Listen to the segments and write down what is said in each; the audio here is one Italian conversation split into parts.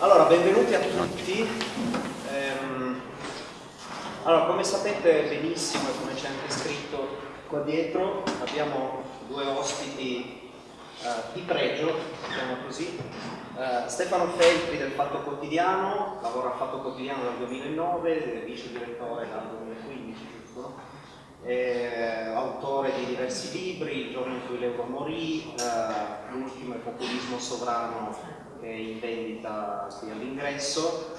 Allora, benvenuti a tutti. Ehm, allora, come sapete benissimo e come c'è anche scritto qua dietro, abbiamo due ospiti eh, di pregio, diciamo così. Eh, Stefano Feltri del Fatto Quotidiano, lavora a Fatto Quotidiano dal 2009, vice direttore dal 2015, giusto? Eh, autore di diversi libri, Il giorno in cui l'euro morì, eh, l'ultimo è Populismo sovrano in vendita qui all'ingresso.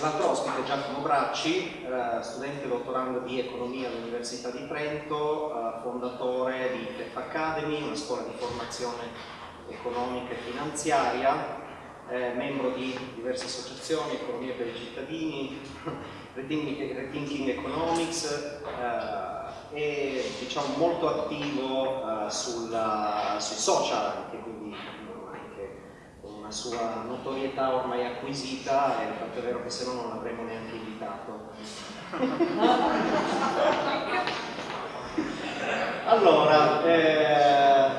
L'altro ospite è Giacomo Bracci, eh, studente dottorando di economia all'Università di Trento, eh, fondatore di TEF Academy, una scuola di formazione economica e finanziaria, eh, membro di diverse associazioni, Economia per i cittadini, Rethinking Economics, e diciamo, molto attivo sui social anche, quindi una sua notorietà ormai acquisita è vero che se no non l'avremmo neanche invitato. allora, eh,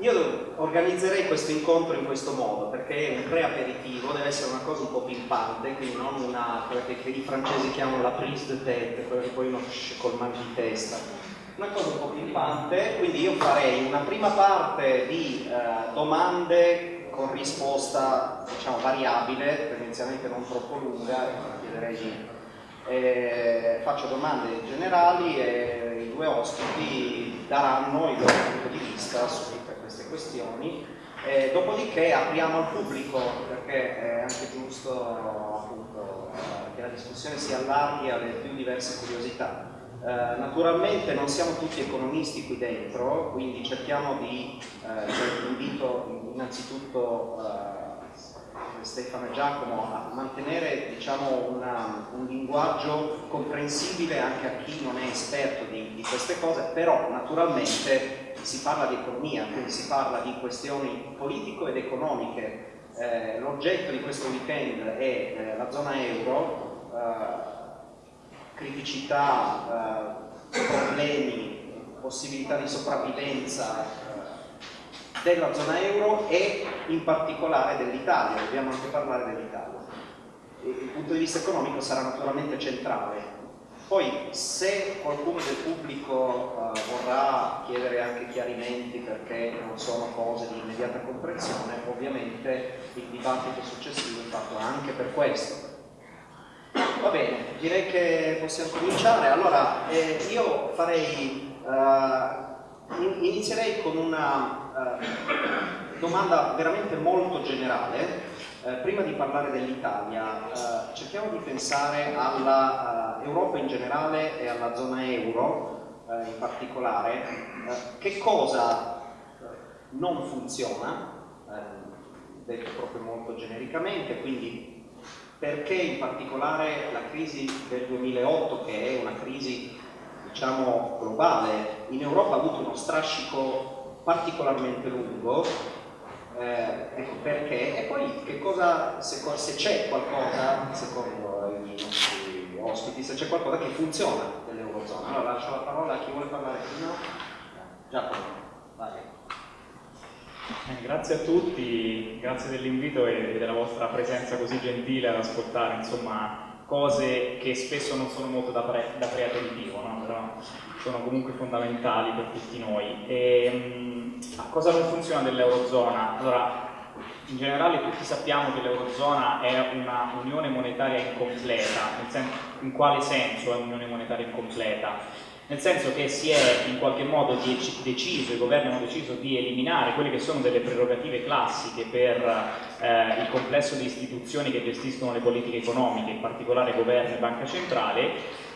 io organizzerei questo incontro in questo modo perché è un pre-aperitivo, deve essere una cosa un po' pimpante, quindi non una, quella che, i francesi chiamano la prise de tête, quella che poi uno col mal di testa. Una cosa un po' pimpante, quindi io farei una prima parte di eh, domande con risposta diciamo variabile, tendenzialmente non troppo lunga, chiederei di eh, faccio domande generali e i due ospiti daranno il loro punto di vista su queste questioni, eh, dopodiché apriamo al pubblico perché è anche giusto appunto, eh, che la discussione si allarghi alle più diverse curiosità. Eh, naturalmente non siamo tutti economisti qui dentro, quindi cerchiamo di, eh, cioè, invito innanzitutto eh, Stefano e Giacomo a mantenere diciamo, una, un linguaggio comprensibile anche a chi non è esperto di, di queste cose, però naturalmente si parla di economia, quindi si parla di questioni politico ed economiche. Eh, L'oggetto di questo weekend è eh, la zona euro, eh, criticità, eh, problemi, possibilità di sopravvivenza eh, della zona euro e in particolare dell'Italia, dobbiamo anche parlare dell'Italia. Il punto di vista economico sarà naturalmente centrale poi se qualcuno del pubblico uh, vorrà chiedere anche chiarimenti perché non sono cose di immediata comprensione, ovviamente il dibattito successivo è fatto anche per questo. Va bene, direi che possiamo cominciare. Allora, eh, io farei, uh, inizierei con una uh, domanda veramente molto generale eh, prima di parlare dell'Italia, cerchiamo di pensare all'Europa in generale e alla zona euro in particolare. Che cosa non funziona, detto proprio molto genericamente, quindi perché in particolare la crisi del 2008, che è una crisi diciamo globale, in Europa ha avuto uno strascico particolarmente lungo eh, ecco perché e poi cosa, se, se c'è qualcosa, secondo i nostri ospiti, se c'è qualcosa che funziona nell'Eurozona. Allora lascio la parola a chi vuole parlare prima. Giacomo, vai. Eh, grazie a tutti, grazie dell'invito e della vostra presenza così gentile ad ascoltare insomma, cose che spesso non sono molto da, pre, da preaperitivo, no? però sono comunque fondamentali per tutti noi. E, ehm, mh, cosa non funziona dell'Eurozona? Allora, in generale tutti sappiamo che l'Eurozona è una unione monetaria incompleta, in quale senso è un'unione monetaria incompleta? Nel senso che si è in qualche modo deciso, i governi hanno deciso di eliminare quelle che sono delle prerogative classiche per eh, il complesso di istituzioni che gestiscono le politiche economiche, in particolare governo e banca centrale,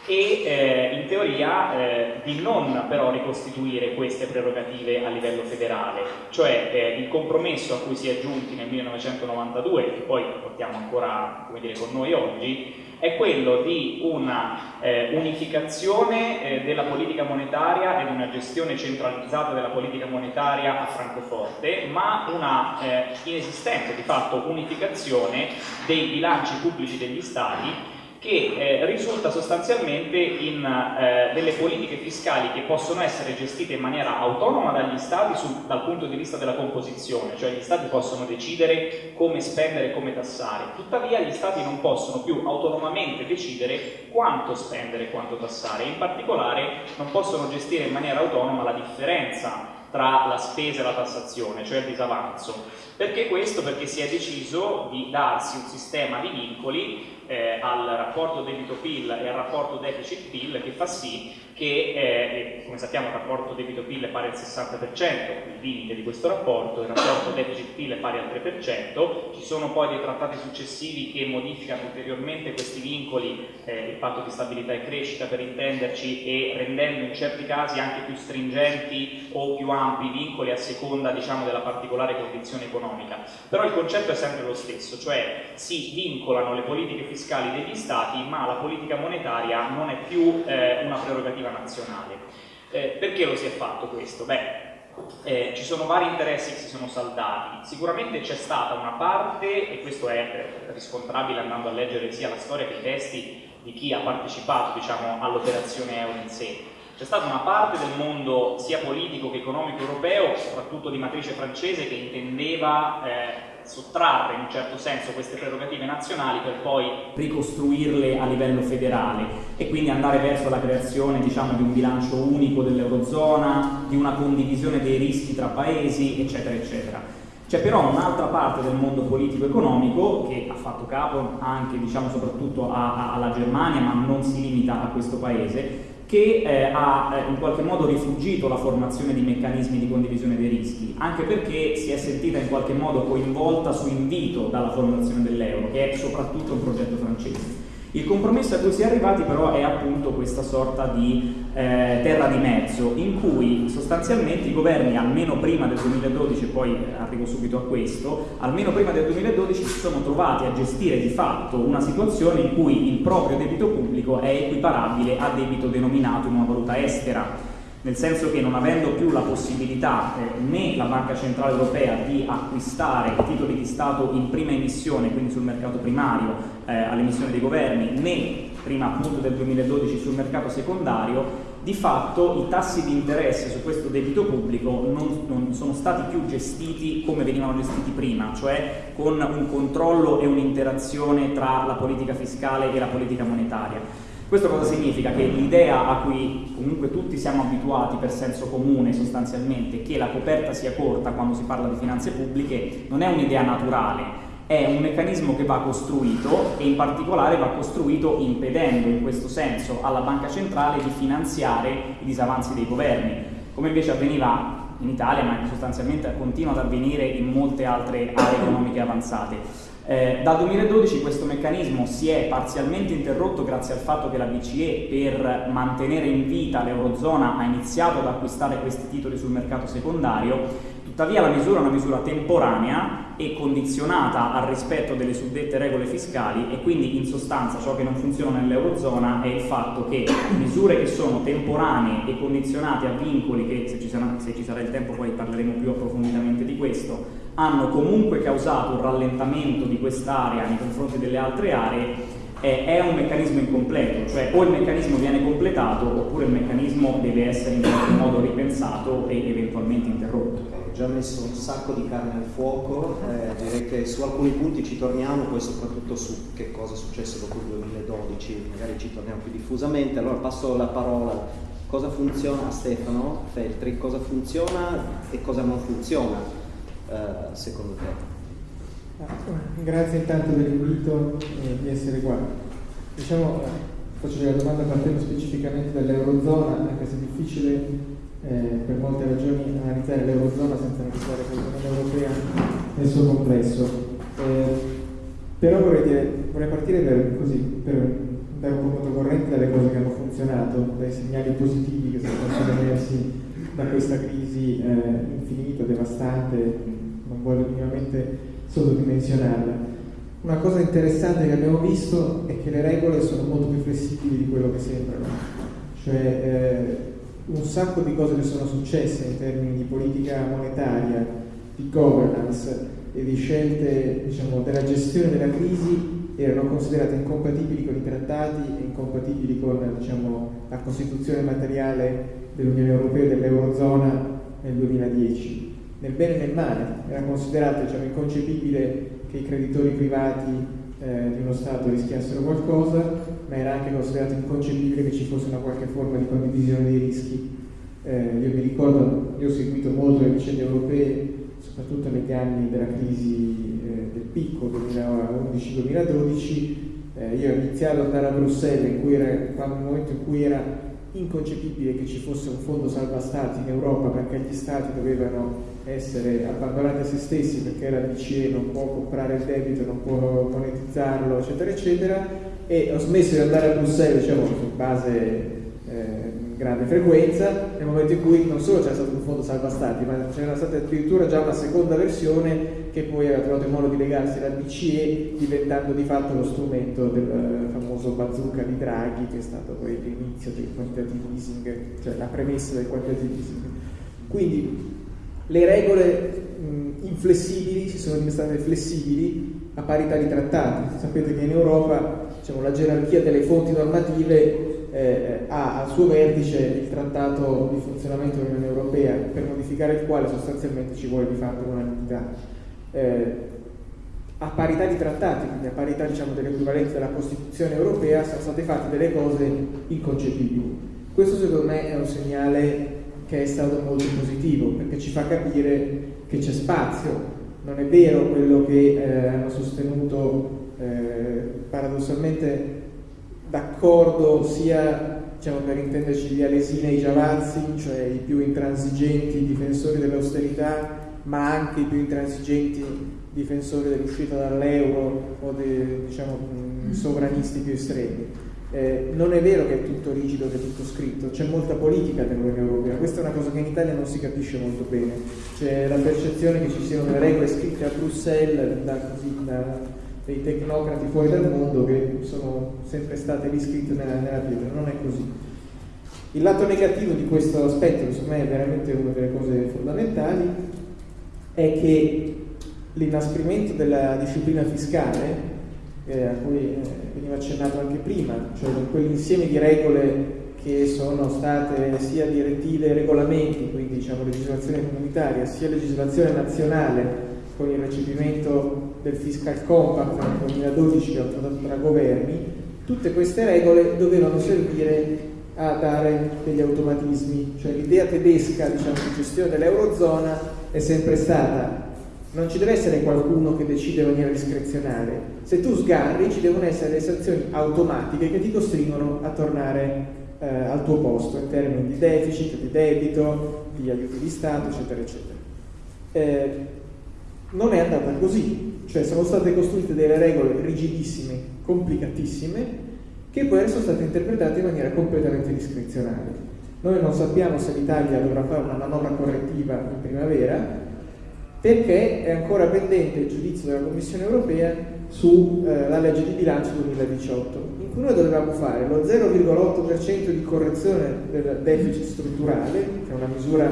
e eh, in teoria eh, di non però ricostituire queste prerogative a livello federale, cioè eh, il compromesso a cui si è giunti nel 1992, che poi portiamo ancora dire, con noi oggi, è quello di una eh, unificazione eh, della politica monetaria ed una gestione centralizzata della politica monetaria a Francoforte, ma una eh, inesistente di fatto unificazione dei bilanci pubblici degli stati che eh, risulta sostanzialmente in eh, delle politiche fiscali che possono essere gestite in maniera autonoma dagli Stati sul, dal punto di vista della composizione, cioè gli Stati possono decidere come spendere e come tassare, tuttavia gli Stati non possono più autonomamente decidere quanto spendere e quanto tassare, in particolare non possono gestire in maniera autonoma la differenza tra la spesa e la tassazione, cioè il disavanzo. Perché questo? Perché si è deciso di darsi un sistema di vincoli eh, al rapporto debito-PIL e al rapporto deficit-PIL che fa sì che, eh, come sappiamo, il rapporto debito-PIL è pari al 60%, il limite di questo rapporto, il rapporto deficit-PIL è pari al 3%, ci sono poi dei trattati successivi che modificano ulteriormente questi vincoli, eh, il patto di stabilità e crescita per intenderci, e rendendo in certi casi anche più stringenti o più ampi i vincoli a seconda diciamo, della particolare condizione economica. Però il concetto è sempre lo stesso, cioè si vincolano le politiche fiscali degli Stati, ma la politica monetaria non è più eh, una prerogativa nazionale. Eh, perché lo si è fatto questo? Beh, eh, ci sono vari interessi che si sono saldati. Sicuramente c'è stata una parte, e questo è riscontrabile andando a leggere sia la storia che i testi di chi ha partecipato diciamo, all'operazione euro in sé. C'è stata una parte del mondo sia politico che economico europeo, soprattutto di matrice francese, che intendeva eh, sottrarre in un certo senso queste prerogative nazionali per poi ricostruirle a livello federale e quindi andare verso la creazione diciamo, di un bilancio unico dell'Eurozona, di una condivisione dei rischi tra paesi, eccetera, eccetera. C'è però un'altra parte del mondo politico-economico che ha fatto capo anche, diciamo, soprattutto a, a, alla Germania, ma non si limita a questo paese, che eh, ha eh, in qualche modo rifugito la formazione di meccanismi di condivisione dei rischi, anche perché si è sentita in qualche modo coinvolta su invito dalla formazione dell'euro, che è soprattutto un progetto francese. Il compromesso a cui si è arrivati però è appunto questa sorta di eh, terra di mezzo in cui sostanzialmente i governi almeno prima del 2012, poi arrivo subito a questo, almeno prima del 2012 si sono trovati a gestire di fatto una situazione in cui il proprio debito pubblico è equiparabile a debito denominato in una valuta estera nel senso che non avendo più la possibilità eh, né la Banca Centrale Europea di acquistare titoli di Stato in prima emissione, quindi sul mercato primario eh, all'emissione dei governi, né prima appunto del 2012 sul mercato secondario, di fatto i tassi di interesse su questo debito pubblico non, non sono stati più gestiti come venivano gestiti prima, cioè con un controllo e un'interazione tra la politica fiscale e la politica monetaria questo cosa significa? Che l'idea a cui comunque tutti siamo abituati per senso comune sostanzialmente, che la coperta sia corta quando si parla di finanze pubbliche, non è un'idea naturale, è un meccanismo che va costruito e in particolare va costruito impedendo in questo senso alla banca centrale di finanziare i disavanzi dei governi, come invece avveniva in Italia ma sostanzialmente continua ad avvenire in molte altre aree economiche avanzate. Eh, dal 2012 questo meccanismo si è parzialmente interrotto grazie al fatto che la BCE per mantenere in vita l'Eurozona ha iniziato ad acquistare questi titoli sul mercato secondario, tuttavia la misura è una misura temporanea e condizionata al rispetto delle suddette regole fiscali e quindi in sostanza ciò che non funziona nell'Eurozona è il fatto che misure che sono temporanee e condizionate a vincoli che se ci sarà, se ci sarà il tempo poi parleremo più approfonditamente di questo hanno comunque causato un rallentamento di quest'area nei confronti delle altre aree è un meccanismo incompleto, cioè o il meccanismo viene completato oppure il meccanismo deve essere in qualche modo ripensato e eventualmente interrotto. Già messo un sacco di carne al fuoco, eh, direi che su alcuni punti ci torniamo, poi soprattutto su che cosa è successo dopo il 2012, magari ci torniamo più diffusamente. Allora passo la parola, cosa funziona a Stefano Feltri, cosa funziona e cosa non funziona eh, secondo te? Grazie intanto dell'invito e di essere qua. Diciamo, faccio la domanda partendo specificamente dall'Eurozona, anche se è difficile eh, per molte ragioni analizzare l'Eurozona senza analizzare l'Unione Europea nel suo complesso. Eh, però vorrei, dire, vorrei partire per, così, per dare un po' controcorrente dalle cose che hanno funzionato, dai segnali positivi che sono stati emersi da questa crisi eh, infinita, devastante, non voglio minimamente sottodimensionarla. Una cosa interessante che abbiamo visto è che le regole sono molto più flessibili di quello che sembrano, cioè eh, un sacco di cose che sono successe in termini di politica monetaria, di governance e di scelte diciamo, della gestione della crisi erano considerate incompatibili con i trattati e incompatibili con diciamo, la costituzione materiale dell'Unione Europea e dell'Eurozona nel 2010. Nel bene e nel male era considerato diciamo, inconcepibile che i creditori privati eh, di uno Stato rischiassero qualcosa, ma era anche considerato inconcepibile che ci fosse una qualche forma di condivisione dei rischi. Eh, io mi ricordo, io ho seguito molto le vicende europee, soprattutto negli anni della crisi eh, del picco 2011-2012, eh, io ho iniziato ad andare a Bruxelles in cui era, quando, nel momento in cui era inconcepibile che ci fosse un fondo salva stati in Europa perché gli stati dovevano essere abbandonati a se stessi perché la BCE non può comprare il debito, non può monetizzarlo, eccetera, eccetera, e ho smesso di andare a Bruxelles, diciamo, su base eh, grande frequenza, nel momento in cui non solo c'era stato un fondo salva stati, ma c'era stata addirittura già una seconda versione che poi aveva trovato il modo di legarsi alla BCE, diventando di fatto lo strumento del famoso bazooka di Draghi, che è stato poi l'inizio del quantitative easing, cioè la premessa del quantitative easing. Quindi le regole mh, inflessibili si sono diventate flessibili a parità di trattati. Sapete che in Europa diciamo, la gerarchia delle fonti normative eh, ha al suo vertice il trattato di funzionamento dell'Unione Europea, per modificare il quale sostanzialmente ci vuole di fatto un'unanimità. Eh, a parità di trattati, quindi a parità diciamo, dell'equivalenza della Costituzione europea, sono state fatte delle cose inconcepibili. Questo secondo me è un segnale che è stato molto positivo perché ci fa capire che c'è spazio. Non è vero quello che eh, hanno sostenuto eh, paradossalmente d'accordo sia diciamo, per intenderci gli Alesina e i Giavazzi, cioè i più intransigenti difensori dell'austerità, ma anche i più intransigenti difensori dell'uscita dall'euro o dei diciamo, sovranisti più estremi. Eh, non è vero che è tutto rigido, che è tutto scritto, c'è molta politica nell'Unione Europea, questa è una cosa che in Italia non si capisce molto bene, c'è la percezione che ci siano delle regole scritte a Bruxelles da, così, da dei tecnocrati fuori dal mondo che sono sempre state riscritte nella, nella pietra, non è così. Il lato negativo di questo aspetto, secondo me è veramente una delle cose fondamentali, è che l'inasprimento della disciplina fiscale eh, a cui eh, veniva accennato anche prima, cioè quell'insieme di regole che sono state sia direttive e regolamenti, quindi diciamo legislazione comunitaria, sia legislazione nazionale con il recepimento del Fiscal Compact nel 2012 che ha trattato tra governi, tutte queste regole dovevano servire a dare degli automatismi, cioè l'idea tedesca diciamo, di gestione dell'Eurozona è sempre stata non ci deve essere qualcuno che decide in maniera discrezionale. Se tu sgarri ci devono essere le sanzioni automatiche che ti costringono a tornare eh, al tuo posto in termini di deficit, di debito, di aiuti di Stato, eccetera, eccetera. Eh, non è andata così, cioè sono state costruite delle regole rigidissime, complicatissime, che poi sono state interpretate in maniera completamente discrezionale. Noi non sappiamo se l'Italia dovrà fare una manovra correttiva in primavera, perché è ancora pendente il giudizio della Commissione europea sulla eh, legge di bilancio 2018, in cui noi dovevamo fare lo 0,8% di correzione del deficit strutturale, che è una misura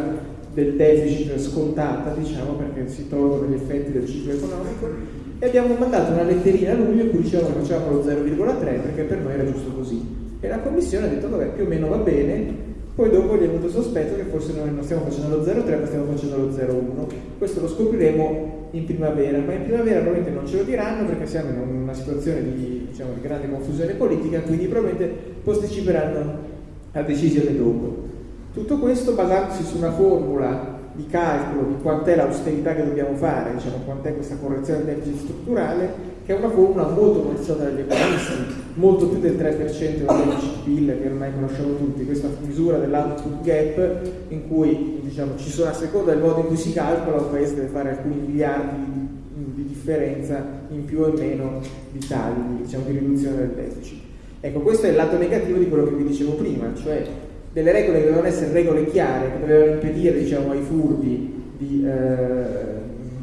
del deficit scontata, diciamo, perché si tolgono gli effetti del ciclo economico, e abbiamo mandato una letterina a luglio in cui dicevamo che facciamo lo 0,3 perché per noi era giusto così. E la Commissione ha detto, vabbè, più o meno va bene, poi dopo gli è venuto il sospetto che forse noi non stiamo facendo lo 0,3 ma stiamo facendo lo 0,1. Questo lo scopriremo in primavera, ma in primavera probabilmente non ce lo diranno perché siamo in una situazione di, diciamo, di grande confusione politica, quindi probabilmente posticiperanno la decisione dopo. Tutto questo basandosi su una formula di calcolo di quant'è l'austerità che dobbiamo fare, diciamo, quant'è questa correzione del deficit strutturale, che è una formula molto conosciuta dagli economisti, molto più del 3% del deficit PIL che ormai conosciamo tutti, questa misura dell'output gap in cui diciamo, ci sono a seconda del modo in cui si calcola un paese deve fare alcuni miliardi di, di differenza in più o meno di tagli, diciamo, di riduzione del deficit. Ecco, questo è il lato negativo di quello che vi dicevo prima, cioè delle regole che dovevano essere regole chiare, che dovevano impedire diciamo, ai furbi di, eh,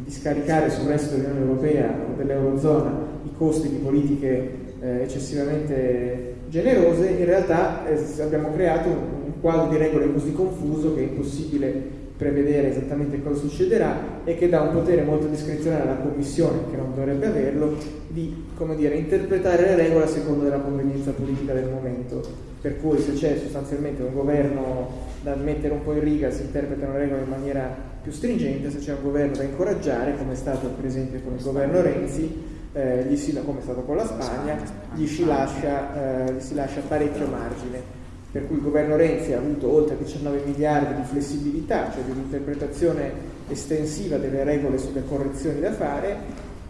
di, scaricare sul resto dell'Unione Europea o dell'Eurozona i costi di politiche eh, eccessivamente generose, in realtà eh, abbiamo creato un, quadro di regole così confuso che è impossibile prevedere esattamente cosa succederà e che dà un potere molto discrezionale alla Commissione, che non dovrebbe averlo, di dire, interpretare le regole a seconda della convenienza politica del momento. Per cui se c'è sostanzialmente un governo da mettere un po' in riga si interpretano le regole in maniera più stringente, se c'è un governo da incoraggiare, come è stato per esempio con il governo Renzi, eh, gli si, come è stato con la Spagna, gli si lascia, eh, gli si lascia parecchio margine. Per cui il governo Renzi ha avuto oltre 19 miliardi di flessibilità, cioè di un'interpretazione estensiva delle regole sulle correzioni da fare,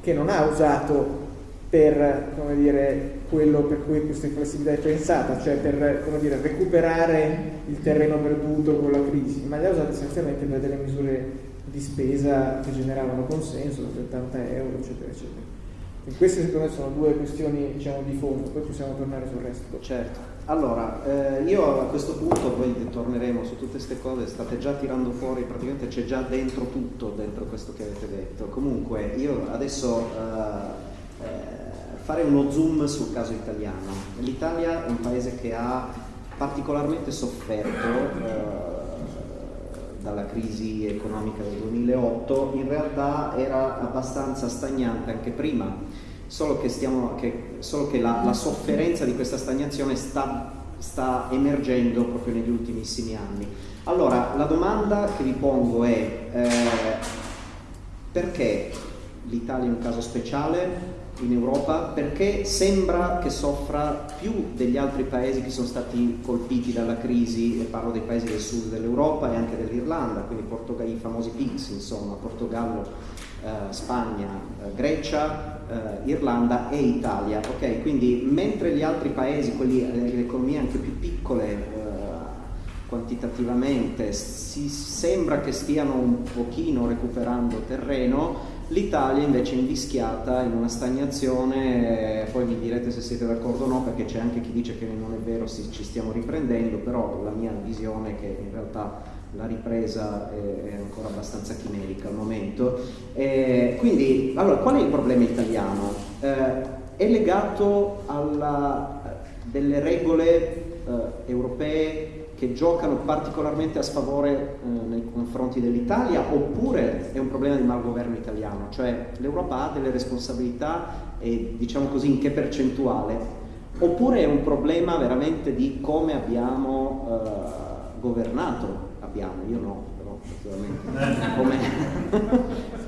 che non ha usato per dire, quello per cui questa flessibilità è pensata, cioè per dire, recuperare il terreno perduto con la crisi, ma le ha usate essenzialmente per delle misure di spesa che generavano consenso, 80 euro, eccetera, eccetera. E queste secondo me sono due questioni diciamo, di fondo, poi possiamo tornare sul resto. Certo. Allora, eh, io a questo punto, poi torneremo su tutte queste cose, state già tirando fuori, praticamente c'è già dentro tutto, dentro questo che avete detto. Comunque, io adesso eh, fare uno zoom sul caso italiano. L'Italia è un paese che ha particolarmente sofferto eh, dalla crisi economica del 2008, in realtà era abbastanza stagnante anche prima, solo che, stiamo, che, solo che la, la, sofferenza di questa stagnazione sta, sta emergendo proprio negli ultimissimi anni. Allora, la domanda che vi pongo è eh, perché l'Italia è un caso speciale? In Europa perché sembra che soffra più degli altri paesi che sono stati colpiti dalla crisi, e parlo dei paesi del sud dell'Europa e anche dell'Irlanda, quindi i famosi PIGS, insomma, Portogallo, eh, Spagna, eh, Grecia, eh, Irlanda e Italia. Okay? Quindi mentre gli altri paesi, quelli, eh, le economie anche più piccole, eh, quantitativamente si sembra che stiano un pochino recuperando terreno, L'Italia invece è invischiata in una stagnazione, poi mi direte se siete d'accordo o no, perché c'è anche chi dice che non è vero, ci stiamo riprendendo, però la mia visione è che in realtà la ripresa è, ancora abbastanza chimerica al momento. E quindi, allora, qual è il problema italiano? Eh, è legato a delle regole eh, europee che giocano particolarmente a sfavore eh, nei confronti dell'Italia oppure è un problema di malgoverno italiano, cioè l'Europa ha delle responsabilità e diciamo così in che percentuale, oppure è un problema veramente di come abbiamo eh, governato, abbiamo, io no, però naturalmente, come,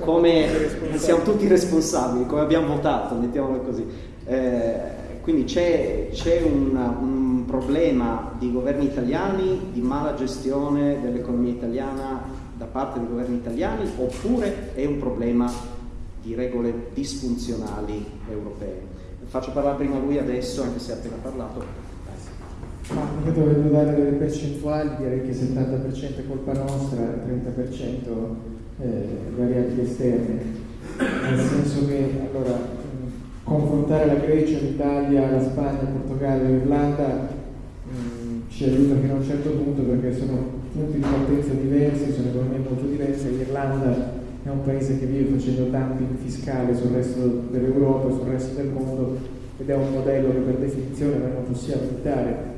come siamo tutti responsabili, come abbiamo votato, mettiamolo così. Eh, quindi c'è, un, un, problema di governi italiani, di mala gestione dell'economia italiana da parte dei governi italiani oppure è un problema di regole disfunzionali europee. Faccio parlare prima lui adesso, anche se ha appena parlato. Ma io dovevo dare delle percentuali, direi che il 70% è colpa nostra, il 30% eh, variabili esterne, nel senso che allora confrontare la Grecia, l'Italia, la Spagna, il Portogallo l'Irlanda ci aiuta fino a un certo punto perché sono punti di partenza diversi, sono economie molto diverse. L'Irlanda è un paese che vive facendo dumping fiscale sul resto dell'Europa e sul resto del mondo ed è un modello che per definizione non possiamo imitare.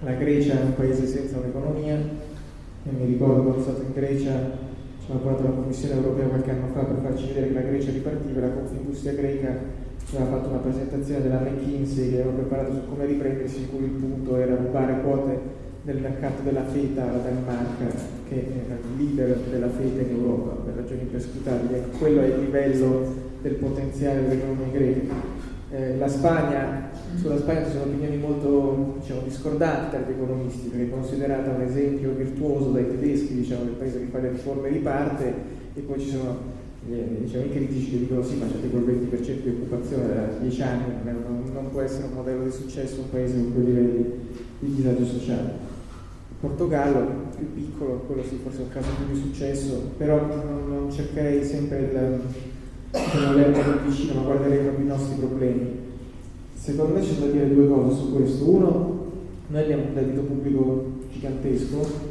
La Grecia è un paese senza un'economia e mi ricordo quando sono stato in Grecia ci ha lavorato la Commissione europea qualche anno fa per farci vedere che la Grecia ripartiva, la Confindustria greca aveva fatto una presentazione della McKinsey che aveva preparato su come riprendersi, in cui il punto era rubare quote del mercato della feta alla Danimarca, che era il leader della feta in Europa per ragioni imprescrutabili. Quello è il livello del potenziale dell'economia greca. Eh, la Spagna, sulla Spagna ci sono opinioni molto diciamo, discordanti tra gli economisti, perché è considerata un esempio virtuoso dai tedeschi, diciamo, del paese che fa le riforme riparte, e poi ci sono diciamo, i critici che dicono sì ma c'è tipo il 20% di occupazione da 10 anni non, non, può essere un modello di successo un paese con quei livelli di disagio sociale. Il Portogallo più piccolo quello sì forse è un caso più di successo però non, non cercherei sempre il l'erba più vicino ma guarderei proprio i nostri problemi. Secondo me c'è da dire due cose su questo. Uno noi abbiamo un debito pubblico gigantesco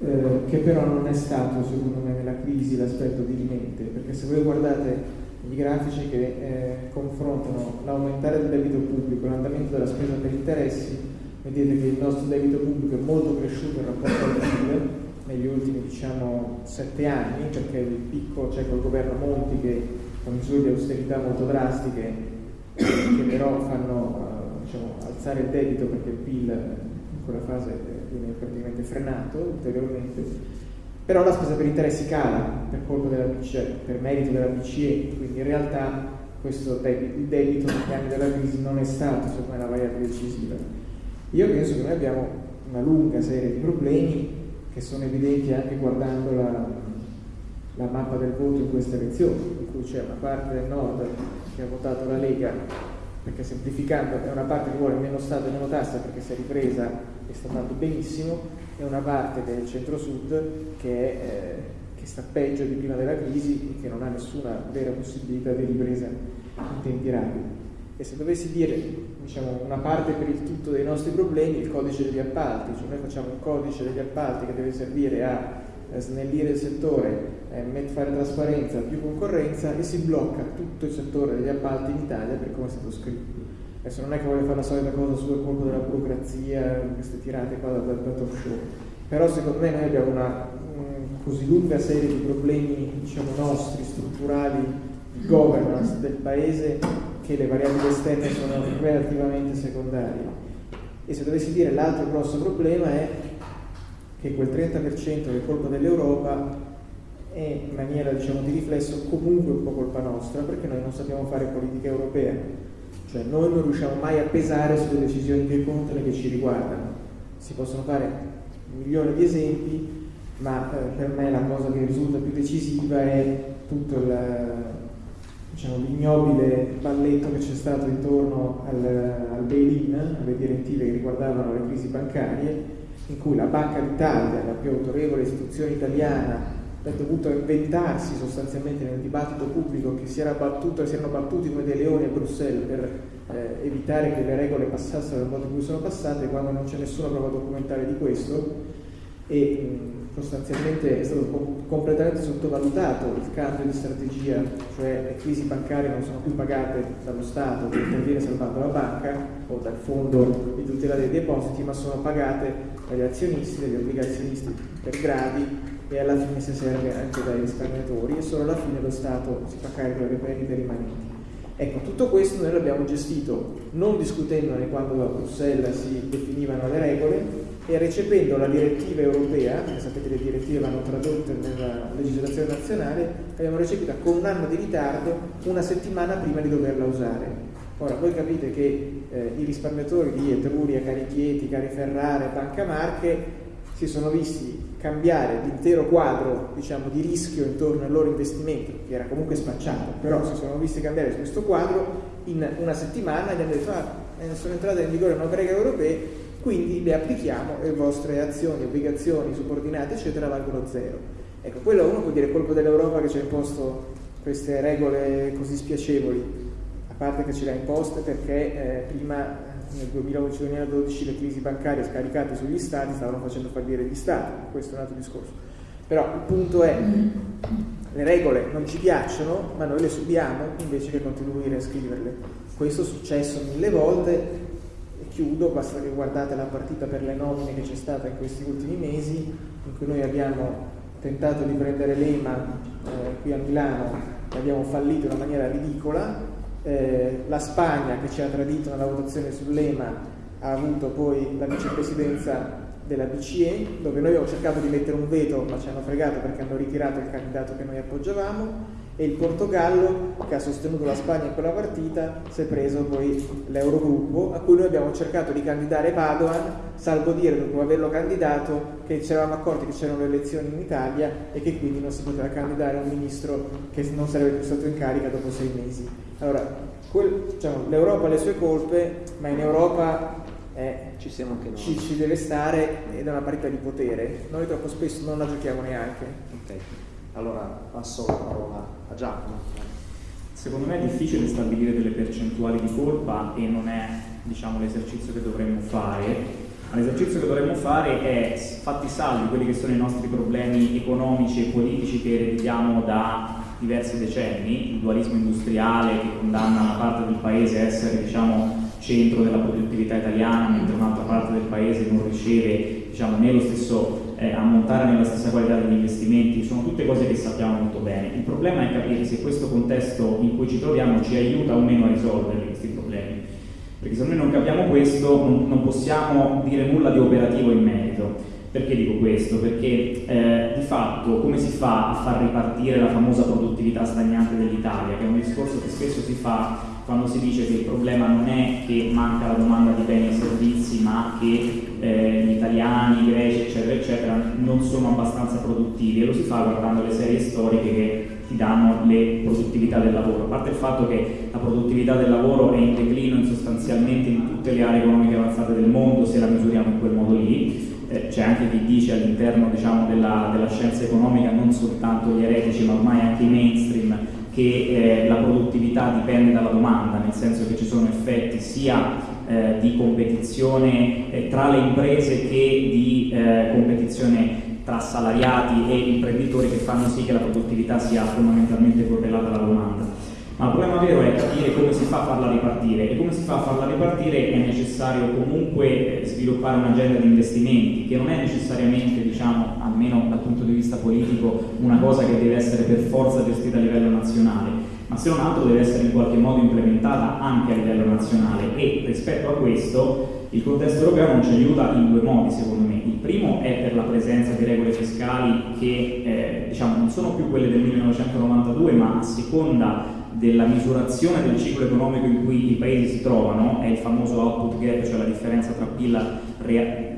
eh, che però non è stato secondo me nella crisi l'aspetto dirimente, perché se voi guardate i grafici che eh, confrontano l'aumentare del debito pubblico e l'andamento della spesa per interessi, vedete che il nostro debito pubblico è molto cresciuto in rapporto al PIL, negli ultimi diciamo, sette anni, perché il picco c'è col governo Monti che con misure di austerità molto drastiche, che però fanno uh, diciamo, alzare il debito perché il PIL in quella fase viene praticamente frenato ulteriormente, però la spesa per interessi cala per colpa della BCE, per merito della BCE, quindi in realtà questo debito, il debito negli anni della crisi non è stato secondo me la variabile decisiva. Io penso che noi abbiamo una lunga serie di problemi che sono evidenti anche guardando la, la mappa del voto in questa elezione, in cui c'è una parte del nord che ha votato la Lega, perché semplificando è una parte che vuole meno Stato e meno tassa perché si è ripresa e sta andando benissimo, e una parte del centro-sud che, eh, che sta peggio di prima della crisi e che non ha nessuna vera possibilità di ripresa in tempi rapidi. E se dovessi dire diciamo, una parte per il tutto dei nostri problemi, il codice degli appalti, cioè noi facciamo un codice degli appalti che deve servire a eh, snellire il settore, eh, fare trasparenza, più concorrenza e si blocca tutto il settore degli appalti in Italia per come è stato scritto. Adesso non è che voglio fare la solita cosa sul colpo della burocrazia, queste tirate qua da, da, da talk show, però secondo me noi abbiamo una um, così lunga serie di problemi diciamo, nostri, strutturali, di governance del paese, che le variabili esterne sono relativamente secondarie. E se dovessi dire l'altro grosso problema è che quel 30% che è colpa dell'Europa è in maniera diciamo, di riflesso comunque un po' colpa nostra perché noi non sappiamo fare politica europea, cioè noi non riusciamo mai a pesare sulle decisioni che contano e che ci riguardano. Si possono fare un milione di esempi, ma eh, per me la cosa che risulta più decisiva è tutto diciamo, l'ignobile balletto che c'è stato intorno al, al bail-in, alle direttive che riguardavano le crisi bancarie, in cui la Banca d'Italia, la più autorevole istituzione italiana, ha dovuto inventarsi sostanzialmente nel dibattito pubblico che si, era battuto, si erano battuti come dei leoni a Bruxelles per eh, evitare che le regole passassero nel modo in cui sono passate, quando non c'è nessuna prova documentale di questo, e mh, sostanzialmente è stato com- completamente sottovalutato il cambio di strategia, cioè le crisi bancarie non sono più pagate dallo Stato che interviene salvando la banca o dal fondo di tutela dei depositi, ma sono pagate dagli azionisti, dagli obbligazionisti per gradi e alla fine si serve anche dai risparmiatori e solo alla fine lo Stato si fa carico delle perdite rimanenti. Ecco, tutto questo noi l'abbiamo gestito non discutendone quando a Bruxelles si definivano le regole e recependo la direttiva europea, perché sapete le direttive vanno tradotte nella legislazione nazionale, l'abbiamo recepita con un anno di ritardo, una settimana prima di doverla usare. Ora, voi capite che eh, i risparmiatori di Etruria, Carichieti, Cariferrare, Banca Marche si sono visti cambiare l'intero quadro diciamo, di rischio intorno ai loro investimenti, che era comunque spacciato, però si sono visti cambiare questo quadro in una settimana e hanno detto ah, eh, sono entrate in vigore nuove regole europee, quindi le applichiamo e le vostre azioni, obbligazioni, subordinate, eccetera, valgono zero. Ecco, quello uno può dire colpo dell'Europa che ci ha imposto queste regole così spiacevoli, a parte che ce le ha imposte perché eh, prima nel 2011-2012 le crisi bancarie scaricate sugli stati stavano facendo fallire gli stati, questo è un altro discorso. Però il punto è, le regole non ci piacciono, ma noi le subiamo invece che contribuire a scriverle. Questo è successo mille volte e chiudo, basta che guardate la partita per le nomine che c'è stata in questi ultimi mesi, in cui noi abbiamo tentato di prendere l'EMA eh, qui a Milano e abbiamo fallito in una maniera ridicola, eh, la Spagna che ci ha tradito nella votazione sull'EMA ha avuto poi la vicepresidenza della BCE, dove noi abbiamo cercato di mettere un veto, ma ci hanno fregato perché hanno ritirato il candidato che noi appoggiavamo, e il Portogallo, che ha sostenuto la Spagna in quella partita, si è preso poi l'Eurogruppo, a cui noi abbiamo cercato di candidare Padoan, salvo dire, dopo averlo candidato, che ci eravamo accorti che c'erano le elezioni in Italia e che quindi non si poteva candidare un ministro che non sarebbe più stato in carica dopo sei mesi. Allora, quel, diciamo, l'Europa ha le sue colpe, ma in Europa eh, ci, ci, ci, deve stare ed è una parità di potere. Noi troppo spesso non la giochiamo neanche. Okay. Allora passo la parola a Giacomo. Secondo me è difficile stabilire delle percentuali di colpa e non è diciamo, l'esercizio che dovremmo fare. L'esercizio che dovremmo fare è, fatti salvi quelli che sono i nostri problemi economici e politici che ereditiamo da diversi decenni, il dualismo industriale che condanna una parte del paese a essere diciamo, centro della produttività italiana, mentre un'altra parte del paese non riceve diciamo, né lo stesso eh, ammontare nella stessa qualità degli investimenti, sono tutte cose che sappiamo molto bene. Il problema è capire se questo contesto in cui ci troviamo ci aiuta o meno a risolvere questi problemi. Perché se noi non capiamo questo non, non possiamo dire nulla di operativo in merito. Perché dico questo? Perché eh, di fatto come si fa a far ripartire la famosa produttività stagnante dell'Italia, che è un discorso che spesso si fa quando si dice che il problema non è che manca la domanda di beni e servizi, ma che eh, gli italiani, i greci, eccetera, eccetera, non sono abbastanza produttivi e lo si fa guardando le serie storiche che ti danno le produttività del lavoro. A parte il fatto che la produttività del lavoro è in declino in sostanzialmente in tutte le aree economiche avanzate del mondo se la misuriamo in quel modo lì, eh, c'è anche chi dice all'interno diciamo, della, della, scienza economica, non soltanto gli eretici ma ormai anche i mainstream, che eh, la produttività dipende dalla domanda, nel senso che ci sono effetti sia eh, di competizione eh, tra le imprese che di eh, competizione tra salariati e imprenditori che fanno sì che la produttività sia fondamentalmente correlata alla domanda. Ma il problema vero è capire come si fa a farla ripartire e come si fa a farla ripartire è necessario comunque eh, sviluppare un'agenda di investimenti che non è necessariamente, diciamo, almeno dal punto di vista politico, una cosa che deve essere per forza gestita a livello nazionale, ma se non altro deve essere in qualche modo implementata anche a livello nazionale e rispetto a questo il contesto europeo non ci aiuta in due modi secondo me. Il primo è per la presenza di regole fiscali che eh, diciamo, non sono più quelle del 1992 ma a seconda della misurazione del ciclo economico in cui i paesi si trovano, è il famoso output gap, cioè la differenza tra PIL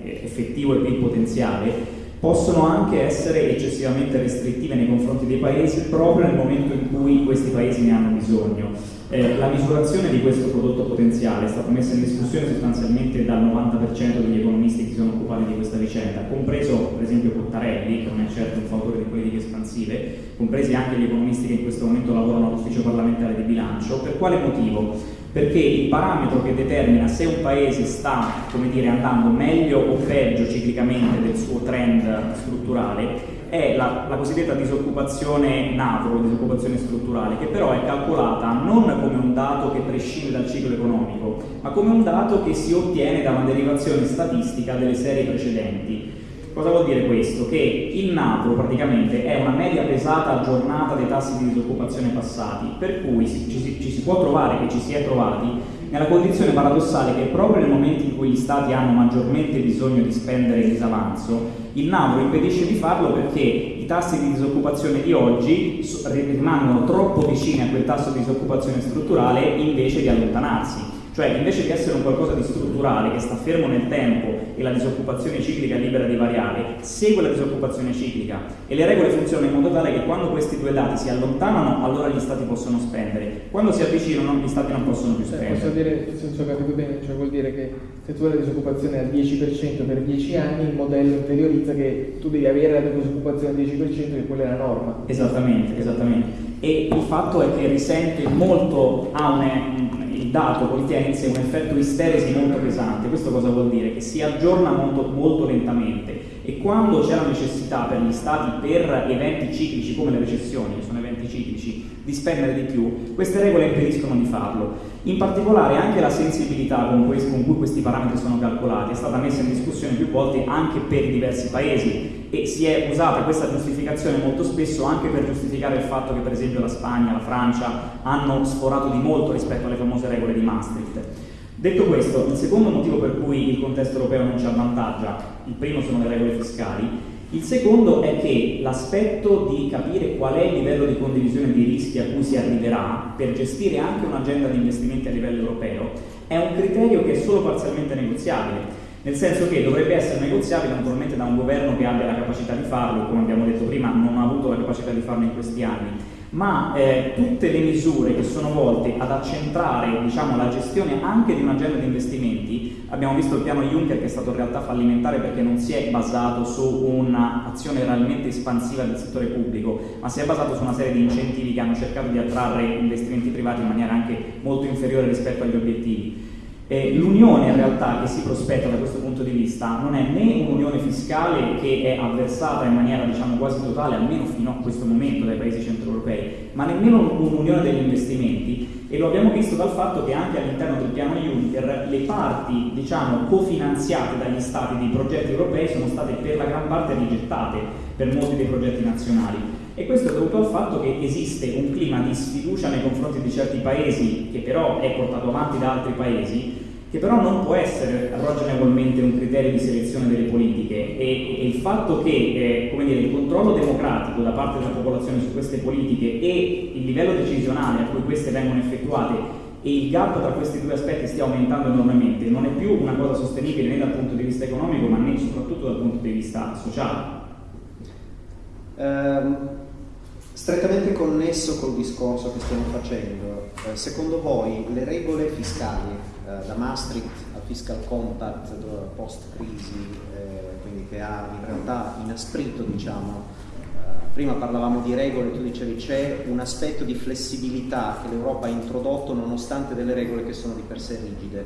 effettivo e PIL potenziale, possono anche essere eccessivamente restrittive nei confronti dei paesi proprio nel momento in cui questi paesi ne hanno bisogno. Eh, la misurazione di questo prodotto potenziale è stata messa in discussione sostanzialmente dal 90% degli economisti che si sono occupati di questa vicenda, compreso per esempio Cottarelli, che non è certo un fautore di politiche espansive, compresi anche gli economisti che in questo momento lavorano all'ufficio parlamentare di bilancio. Per quale motivo? Perché il parametro che determina se un paese sta dire, andando meglio o peggio ciclicamente del suo trend strutturale è la, la cosiddetta disoccupazione NAVRO, disoccupazione strutturale, che però è calcolata non come un dato che prescinde dal ciclo economico, ma come un dato che si ottiene da una derivazione statistica delle serie precedenti. Cosa vuol dire questo? Che il NAVRO praticamente è una media pesata aggiornata dei tassi di disoccupazione passati, per cui ci, ci, si può trovare e ci si è trovati nella condizione paradossale che proprio nel momento in cui gli stati hanno maggiormente bisogno di spendere il disavanzo, il NAVRO impedisce di farlo perché i tassi di disoccupazione di oggi rimangono troppo vicini a quel tasso di disoccupazione strutturale invece di allontanarsi. Cioè invece di essere un qualcosa di strutturale che sta fermo nel tempo e la disoccupazione ciclica è libera di variare, segue la disoccupazione ciclica e le regole funzionano in modo tale che quando questi due dati si allontanano allora gli stati possono spendere, quando si avvicinano gli stati non possono più spendere. Posso dire, se ho capito bene, cioè vuol dire che se tu hai la disoccupazione al 10% per 10 anni il modello interiorizza che tu devi avere la disoccupazione al 10% che quella è la norma. Esattamente, esattamente. E il fatto è che risente molto, ha un, dato contiene in sé un effetto isteresi molto pesante. Questo cosa vuol dire? Che si aggiorna molto, molto lentamente e quando c'è la necessità per gli stati per eventi ciclici come le recessioni, che sono eventi ciclici, di spendere di più, queste regole impediscono di farlo. In particolare anche la sensibilità con, cui questi parametri sono calcolati è stata messa in discussione più volte anche per diversi paesi e si è usata questa giustificazione molto spesso anche per giustificare il fatto che per esempio la Spagna, la Francia hanno sforato di molto rispetto alle famose regole di Maastricht. Detto questo, il secondo motivo per cui il contesto europeo non ci avvantaggia, il primo sono le regole fiscali, il secondo è che l'aspetto di capire qual è il livello di condivisione di rischi a cui si arriverà per gestire anche un'agenda di investimenti a livello europeo è un criterio che è solo parzialmente negoziabile. Nel senso che dovrebbe essere negoziabile naturalmente da un governo che abbia la capacità di farlo, come abbiamo detto prima non ha avuto la capacità di farlo in questi anni, ma eh, tutte le misure che sono volte ad accentrare diciamo, la gestione anche di un'agenda di investimenti, abbiamo visto il piano Juncker che è stato in realtà fallimentare perché non si è basato su un'azione realmente espansiva del settore pubblico, ma si è basato su una serie di incentivi che hanno cercato di attrarre investimenti privati in maniera anche molto inferiore rispetto agli obiettivi. Eh, l'unione in realtà che si prospetta da questo punto di vista non è né un'unione fiscale che è avversata in maniera diciamo quasi totale, almeno fino a questo momento dai paesi centroeuropei, ma nemmeno un'unione degli investimenti. E lo abbiamo visto dal fatto che anche all'interno del piano Juncker le parti diciamo cofinanziate dagli stati dei progetti europei sono state per la gran parte rigettate per molti dei progetti nazionali e questo è dovuto al fatto che esiste un clima di sfiducia nei confronti di certi paesi che però è portato avanti da altri paesi che però non può essere ragionevolmente un criterio di selezione delle politiche e, e il fatto che eh, dire, il controllo democratico da parte della popolazione su queste politiche e il livello decisionale a cui queste vengono effettuate e il gap tra questi due aspetti stia aumentando enormemente non è più una cosa sostenibile né dal punto di vista economico ma né soprattutto dal punto di vista sociale. Um Strettamente connesso col discorso che stiamo facendo, eh, secondo voi le regole fiscali, eh, da Maastricht al Fiscal Compact post-crisi, eh, quindi che ha in realtà inasprito, diciamo, prima parlavamo di regole, tu dicevi c'è un aspetto di flessibilità che l'Europa ha introdotto nonostante delle regole che sono di per sé rigide.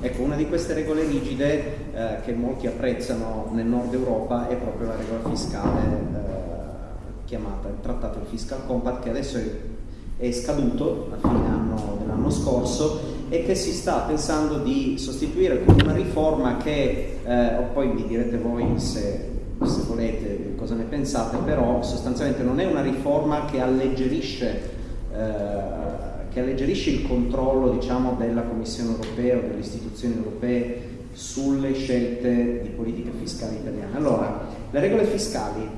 Ecco, una di queste regole rigide che molti apprezzano nel nord Europa è proprio la regola fiscale chiamata il Trattato Fiscal Compact che adesso è, è scaduto a fine anno dell'anno scorso e che si sta pensando di sostituire con una riforma che, eh, poi mi direte voi se, se volete cosa ne pensate, però sostanzialmente non è una riforma che alleggerisce eh, che alleggerisce il controllo diciamo, della Commissione europea o delle istituzioni europee sulle scelte di politica fiscale italiana. Allora, le regole fiscali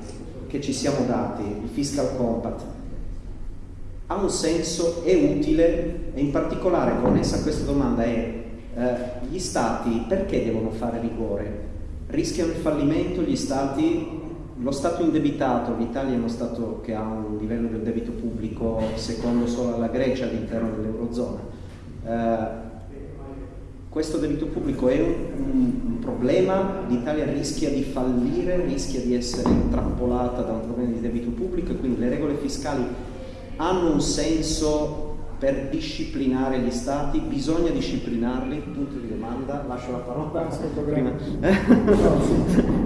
che ci siamo dati, il fiscal compact, ha un senso, è utile e in particolare connessa a questa domanda è eh, gli stati perché devono fare rigore? Rischiano il fallimento gli stati? Lo Stato indebitato, l'Italia è uno Stato che ha un livello del debito pubblico secondo solo alla Grecia all'interno dell'Eurozona. Eh, questo debito pubblico è un, un, problema, l'Italia rischia di fallire, rischia di essere intrappolata da un problema di debito pubblico e quindi le regole fiscali hanno un senso per disciplinare gli stati, bisogna disciplinarli, punto di domanda, lascio la parola. Prima.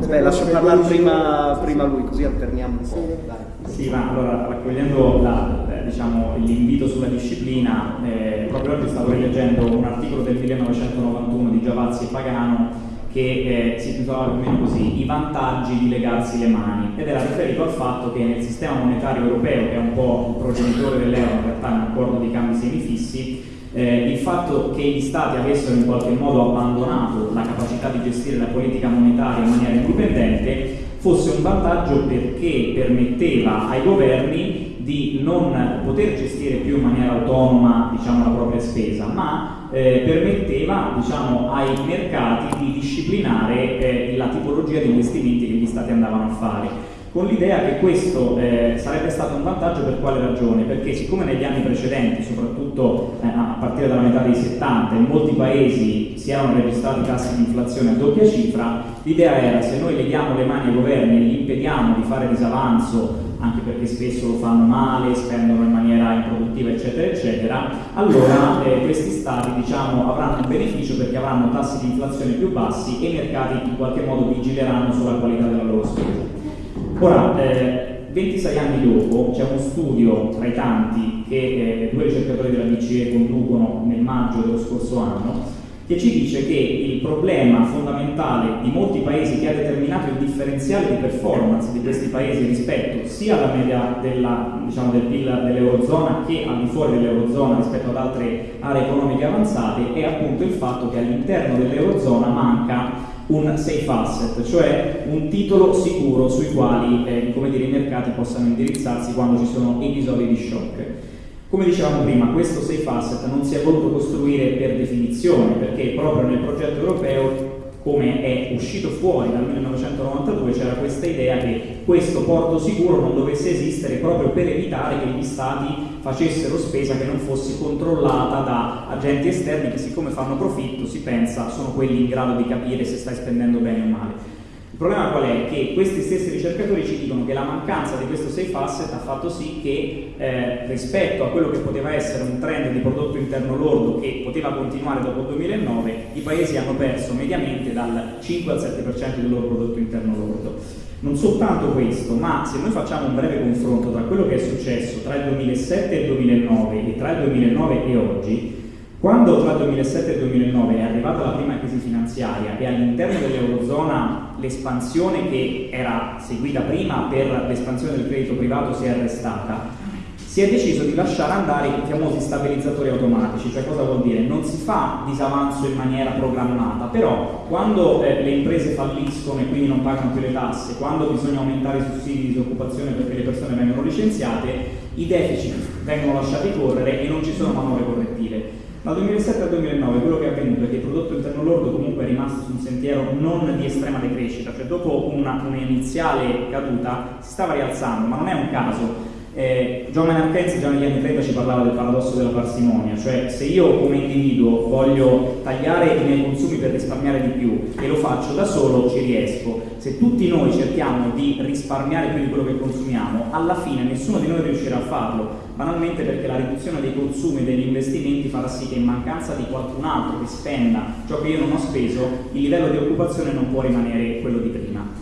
Beh, lascio parlare prima, prima, lui, così alterniamo un po'. Dai. Sì, ma allora raccogliendo la, eh, diciamo, l'invito sulla disciplina, eh, proprio oggi stavo rileggendo un articolo del 1991 di Giavazzi e Pagano che eh, si intitolava più o meno così, i vantaggi di legarsi le mani, ed era riferito al fatto che nel sistema monetario europeo, che è un po' il progenitore dell'euro, in realtà è un accordo di cambi semifissi, eh, il fatto che gli stati avessero in qualche modo abbandonato la capacità di gestire la politica monetaria in maniera indipendente fosse un vantaggio perché permetteva ai governi di non poter gestire più in maniera autonoma diciamo, la propria spesa, ma eh, permetteva diciamo, ai mercati di disciplinare eh, la tipologia di investimenti che gli stati andavano a fare con l'idea che questo eh, sarebbe stato un vantaggio per quale ragione? Perché siccome negli anni precedenti, soprattutto eh, a partire dalla metà dei 70, in molti paesi si erano registrati tassi di inflazione a doppia cifra, l'idea era se noi leghiamo le mani ai governi e gli impediamo di fare disavanzo anche perché spesso lo fanno male, spendono in maniera improduttiva, eccetera, eccetera, allora eh, questi stati diciamo, avranno un beneficio perché avranno tassi di inflazione più bassi e i mercati in qualche modo vigileranno sulla qualità della loro spesa. Ora, eh, 26 anni dopo c'è uno studio tra i tanti che eh, due ricercatori della BCE conducono nel maggio dello scorso anno che ci dice che il problema fondamentale di molti paesi che ha determinato il differenziale di performance di questi paesi rispetto sia alla media della, diciamo, del PIL dell'Eurozona che al di fuori dell'Eurozona rispetto ad altre aree economiche avanzate è appunto il fatto che all'interno dell'Eurozona manca un safe asset, cioè un titolo sicuro sui quali eh, dire, i mercati possano indirizzarsi quando ci sono episodi di shock. Come dicevamo prima, questo safe asset non si è voluto costruire per definizione, perché proprio nel progetto europeo, come è uscito fuori dal 1992, c'era questa idea che questo porto sicuro non dovesse esistere proprio per evitare che gli stati facessero spesa che non fosse controllata da agenti esterni che siccome fanno profitto si pensa sono quelli in grado di capire se stai spendendo bene o male. Il problema qual è? Che questi stessi ricercatori ci dicono che la mancanza di questo safe asset ha fatto sì che eh, rispetto a quello che poteva essere un trend di prodotto interno lordo che poteva continuare dopo il 2009, i paesi hanno perso mediamente dal 5 al 7% del loro prodotto interno lordo. Non soltanto questo, ma se noi facciamo un breve confronto tra quello che è successo tra il 2007 e il 2009 e tra il 2009 e oggi, quando tra il 2007 e il 2009 è arrivata la prima crisi finanziaria e all'interno dell'Eurozona l'espansione che era seguita prima per l'espansione del credito privato si è arrestata, si è deciso di lasciare andare i famosi stabilizzatori automatici, cioè cosa vuol dire? Non si fa disavanzo in maniera programmata, però quando eh, le imprese falliscono e quindi non pagano più le tasse, quando bisogna aumentare i sussidi di disoccupazione perché le persone vengono licenziate, i deficit vengono lasciati correre e non ci sono manovre correttive. Dal 2007 al 2009 quello che è avvenuto è che il prodotto interno lordo comunque è rimasto su un sentiero non di estrema decrescita, cioè dopo un'iniziale caduta si stava rialzando, ma non è un caso. Eh, John Maynard Keynes già negli anni 30 ci parlava del paradosso della parsimonia, cioè se io come individuo voglio tagliare i miei consumi per risparmiare di più e lo faccio da solo ci riesco, se tutti noi cerchiamo di risparmiare più di quello che consumiamo, alla fine nessuno di noi riuscirà a farlo, banalmente perché la riduzione dei consumi e degli investimenti farà sì che in mancanza di qualcun altro che spenda ciò che io non ho speso, il livello di occupazione non può rimanere quello di prima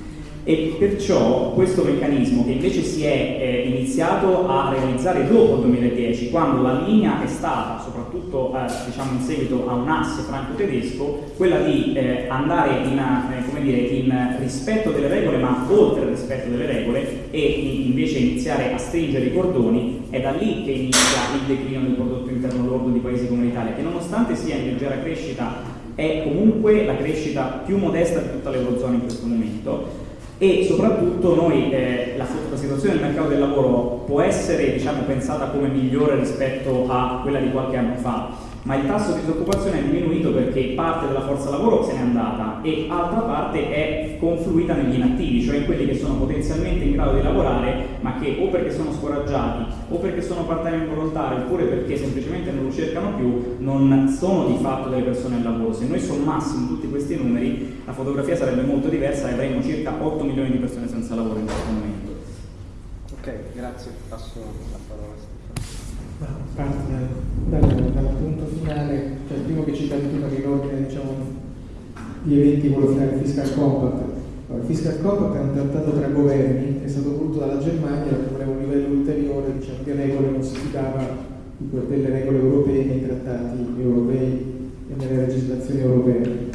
e perciò questo meccanismo che invece si è eh, iniziato a realizzare dopo il 2010 quando la linea è stata soprattutto eh, diciamo in seguito a un asse franco-tedesco quella di eh, andare in, eh, dire, in, rispetto delle regole ma oltre il rispetto delle regole e in, invece iniziare a stringere i cordoni è da lì che inizia il declino del prodotto interno lordo di paesi come l'Italia che nonostante sia in leggera crescita è comunque la crescita più modesta di tutta l'Eurozona in questo momento e soprattutto noi, eh, la, la, situazione del mercato del lavoro può essere diciamo, pensata come migliore rispetto a quella di qualche anno fa, ma il tasso di disoccupazione è diminuito perché parte della forza lavoro se n'è andata e altra parte è confluita negli inattivi, cioè in quelli che sono potenzialmente in grado di lavorare ma che o perché sono scoraggiati o perché sono part-time volontari oppure perché semplicemente non lo cercano più non sono di fatto delle persone al lavoro. Se noi sommassimo tutti questi numeri la fotografia sarebbe molto diversa e avremmo circa 8 milioni di persone senza lavoro in questo momento. Ok, grazie, passo la parola parte dal, dal, dal, punto finale, cioè il primo che citavi prima che l'ordine diciamo, di eventi fare il fiscal compact. Allora, il fiscal compact è un trattato tra governi, è stato voluto dalla Germania che voleva un livello ulteriore diciamo, di regole, non si fidava delle regole europee nei trattati europei e nelle legislazioni europee.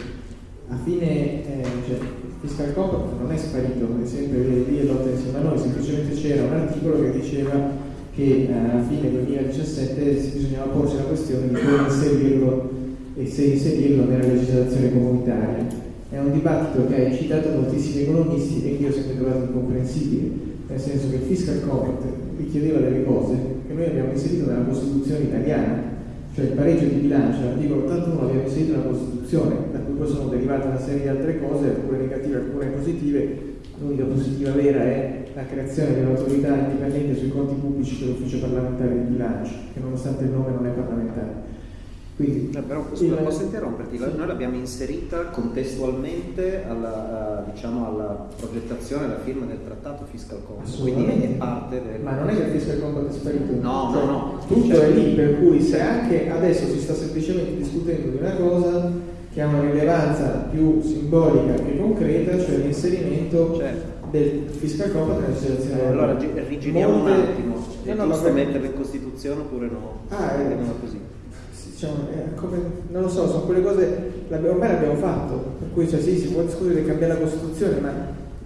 A fine, eh, cioè, il fiscal compact non è sparito, è sempre lì e lotta insieme a noi, semplicemente c'era un articolo che diceva che eh, a fine 2017 bisognava porsi la questione di come inserirlo e se inserirlo nella legislazione comunitaria. È un dibattito che ha eccitato moltissimi economisti e che io ho sempre trovato incomprensibile, nel senso che il fiscal compact richiedeva delle cose che noi abbiamo inserito nella Costituzione italiana, cioè il pareggio di bilancio, l'articolo 81 l'abbiamo inserito nella Costituzione, da cui poi sono derivate una serie di altre cose, alcune negative, alcune positive, l'unica positiva vera è la creazione di un'autorità indipendente sui conti pubblici dell'ufficio parlamentare di bilancio, che nonostante il nome non è parlamentare. Quindi, no, però scusa, il... posso interromperti? Sì. Noi l'abbiamo inserita contestualmente alla, diciamo, alla progettazione, alla firma del trattato fiscal compact, quindi è parte del... Ma non è che il fiscal compact è sparito? No, cioè, no, no. Tutto certo. è lì, per cui se anche adesso si sta semplicemente discutendo di una cosa che ha una rilevanza più simbolica che concreta, cioè l'inserimento certo del fiscal compact nella legislazione allora rigiriamo Molte... un attimo. È no, no, giusto metterlo in Costituzione oppure no? ah, è, così. Diciamo, come, non lo so, sono quelle cose ormai l'abbiamo fatto per cui cioè, sì, si può discutere di cambiare la Costituzione ma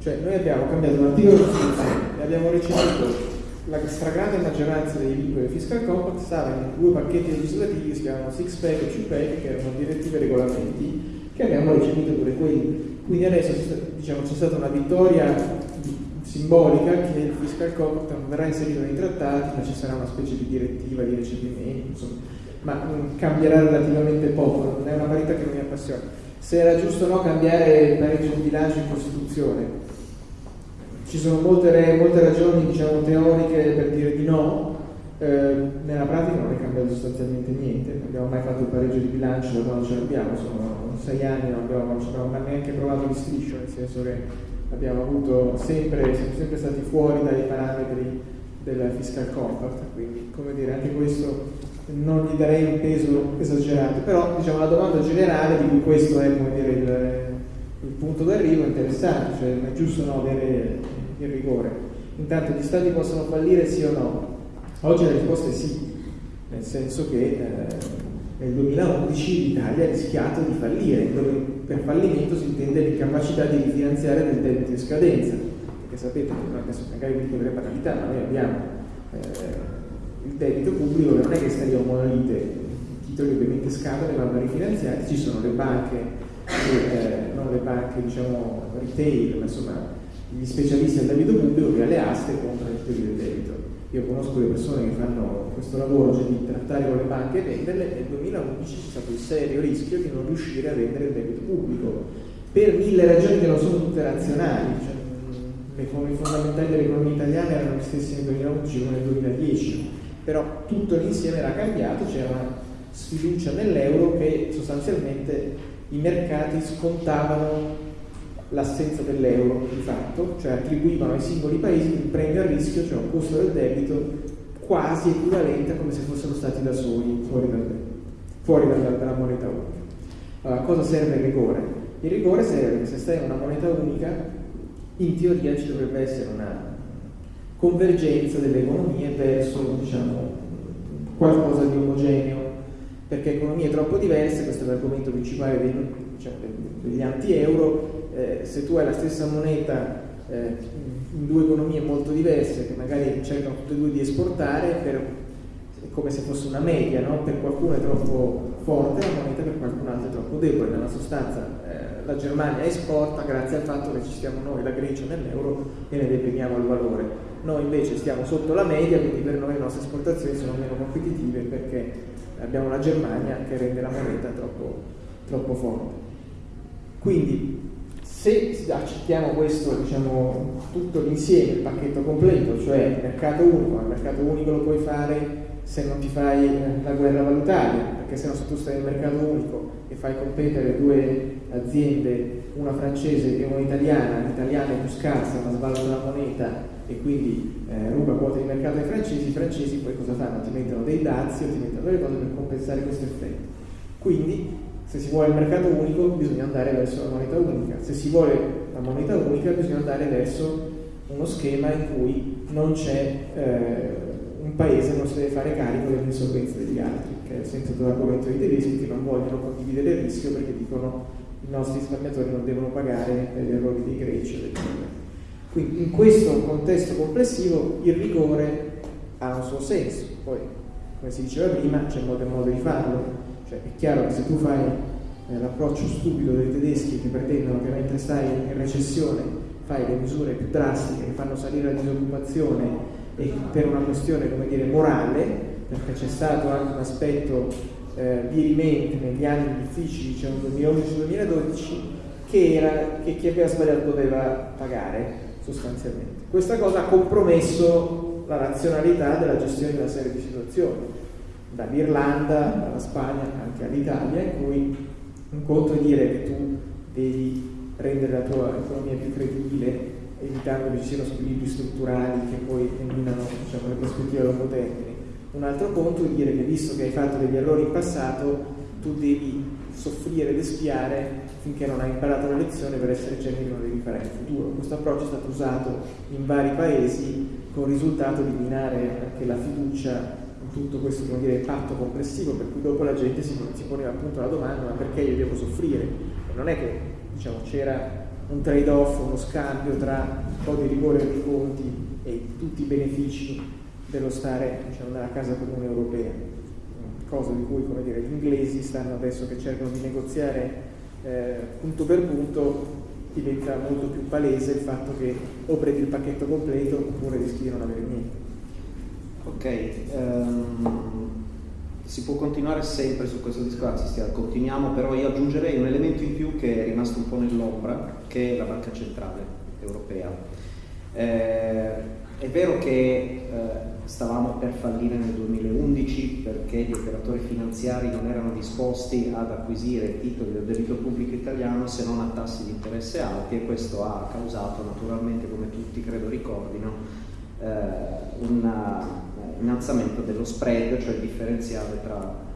cioè, noi abbiamo cambiato un articolo della Costituzione e abbiamo ricevuto la stragrande maggioranza dei vincoli del fiscal compact stava in due pacchetti legislativi che si chiamano six pack e two pack che erano direttive e regolamenti che abbiamo ricevuto pure quelli quindi adesso diciamo, c'è stata una vittoria simbolica che il fiscal compact non verrà inserito nei trattati, ma ci sarà una specie di direttiva di recepimento, insomma, ma mh, cambierà relativamente poco, non è una parità che non mi appassiona. Se era giusto o no cambiare il pareggio di bilancio in Costituzione, ci sono molte, molte ragioni diciamo, teoriche per dire di no, eh, nella pratica non è cambiato sostanzialmente niente, abbiamo mai fatto il pareggio di bilancio da quando ce l'abbiamo, sono sei anni, non abbiamo, non abbiamo neanche provato di striscio, nel senso che abbiamo avuto sempre, siamo sempre stati fuori dai parametri del fiscal compact, quindi come dire anche questo non gli darei un peso esagerato, però diciamo la domanda generale di cui questo è dire il, il punto d'arrivo è interessante, cioè è giusto no, avere il rigore. Intanto gli stati possono fallire sì o no? Oggi la risposta è sì, nel senso che eh, nel 2011 l'Italia ha rischiato di fallire, dove per fallimento si intende l'incapacità di rifinanziare del debito in scadenza, perché sapete, adesso magari vi dico delle banalità, ma noi abbiamo eh, il debito pubblico che non è che sta lì a monolite, i titoli ovviamente scadono e vanno rifinanziati, ci sono le banche, eh, non le banche diciamo retail, ma insomma gli specialisti del debito pubblico che alle aste comprano i titoli del debito io conosco le persone che fanno questo lavoro, cioè di trattare con le banche e venderle, nel 2011 c'è stato il serio rischio di non riuscire a vendere il debito pubblico, per mille ragioni che non sono tutte razionali, cioè, le forme fondamentali dell'economia italiana erano le stesse nel 2011 come nel 2010, però tutto l'insieme era cambiato, c'era una sfiducia nell'euro che sostanzialmente i mercati scontavano l'assenza dell'euro di fatto, cioè attribuivano ai singoli paesi il premio a rischio, cioè un costo del debito quasi equivalente a come se fossero stati da soli fuori, dal, fuori dalla, dalla, moneta unica. Allora, cosa serve il rigore? Il rigore serve che se stai in una moneta unica, in teoria ci dovrebbe essere una convergenza delle economie verso diciamo, qualcosa di omogeneo, perché economie troppo diverse, questo è l'argomento principale dei, diciamo, degli anti-euro, eh, se tu hai la stessa moneta eh, in due economie molto diverse che magari cercano tutte e due di esportare per, è come se fosse una media, no? per qualcuno è troppo forte la moneta, per qualcun altro è troppo debole. Nella sostanza eh, la Germania esporta grazie al fatto che ci stiamo noi, la Grecia nell'euro e ne deprimiamo il valore. Noi invece stiamo sotto la media, quindi per noi le nostre esportazioni sono meno competitive perché abbiamo la Germania che rende la moneta troppo, troppo forte. Quindi se accettiamo questo, diciamo, tutto l'insieme, il pacchetto completo, cioè il mercato unico, il mercato unico lo puoi fare se non ti fai eh, la guerra valutaria, perché se no se tu stai nel mercato unico e fai competere due aziende, una francese e una italiana, l'italiana è più scarsa ma svaluta la moneta e quindi eh, ruba quote di mercato ai francesi, i francesi poi cosa fanno? Ti mettono dei dazi o ti mettono delle cose per compensare questo effetto. Quindi se si vuole il mercato unico bisogna andare verso la moneta unica, se si vuole la moneta unica bisogna andare verso uno schema in cui non c'è eh, un paese non si deve fare carico delle insolvenze degli altri, che è il senso dell'argomento dei tedeschi che non vogliono condividere il rischio perché dicono i nostri risparmiatori non devono pagare gli errori dei greci Quindi in questo contesto complessivo il rigore ha un suo senso, poi come si diceva prima c'è modo e modo di farlo, cioè, è chiaro che se tu fai eh, l'approccio stupido dei tedeschi che pretendono che mentre stai in recessione fai le misure più drastiche che fanno salire la disoccupazione e per una questione come dire morale, perché c'è stato anche un aspetto eh, dirimente negli anni difficili, diciamo 2011-2012, che era che chi aveva sbagliato doveva pagare sostanzialmente. Questa cosa ha compromesso la razionalità della gestione di una serie di situazioni dall'Irlanda, dalla Spagna, anche all'Italia, in cui un conto è dire che tu devi rendere la tua economia più credibile evitando che ci siano squilibri strutturali che poi eliminano diciamo, le prospettive a lungo termine. Un altro conto è dire che visto che hai fatto degli errori in passato, tu devi soffrire ed espiare finché non hai imparato la lezione per essere certo che non devi fare in futuro. Questo approccio è stato usato in vari paesi con il risultato di minare anche la fiducia tutto questo dire, patto complessivo per cui dopo la gente si, si poneva appunto la domanda ma perché io devo soffrire? E non è che diciamo, c'era un trade-off, uno scambio tra un po' di rigore nei conti e tutti i benefici dello stare diciamo, nella casa comune europea, cosa di cui come dire, gli inglesi stanno adesso che cercano di negoziare eh, punto per punto diventa molto più palese il fatto che o prendi il pacchetto completo oppure rischi di non avere niente. Ok, um, si può continuare sempre su questo discorso, continuiamo, però io aggiungerei un elemento in più che è rimasto un po' nell'ombra, che è la Banca Centrale Europea. Eh, è vero che eh, stavamo per fallire nel 2011 perché gli operatori finanziari non erano disposti ad acquisire titoli del debito pubblico italiano se non a tassi di interesse alti e questo ha causato naturalmente, come tutti credo ricordino, eh, un eh, innalzamento dello spread, cioè il differenziale tra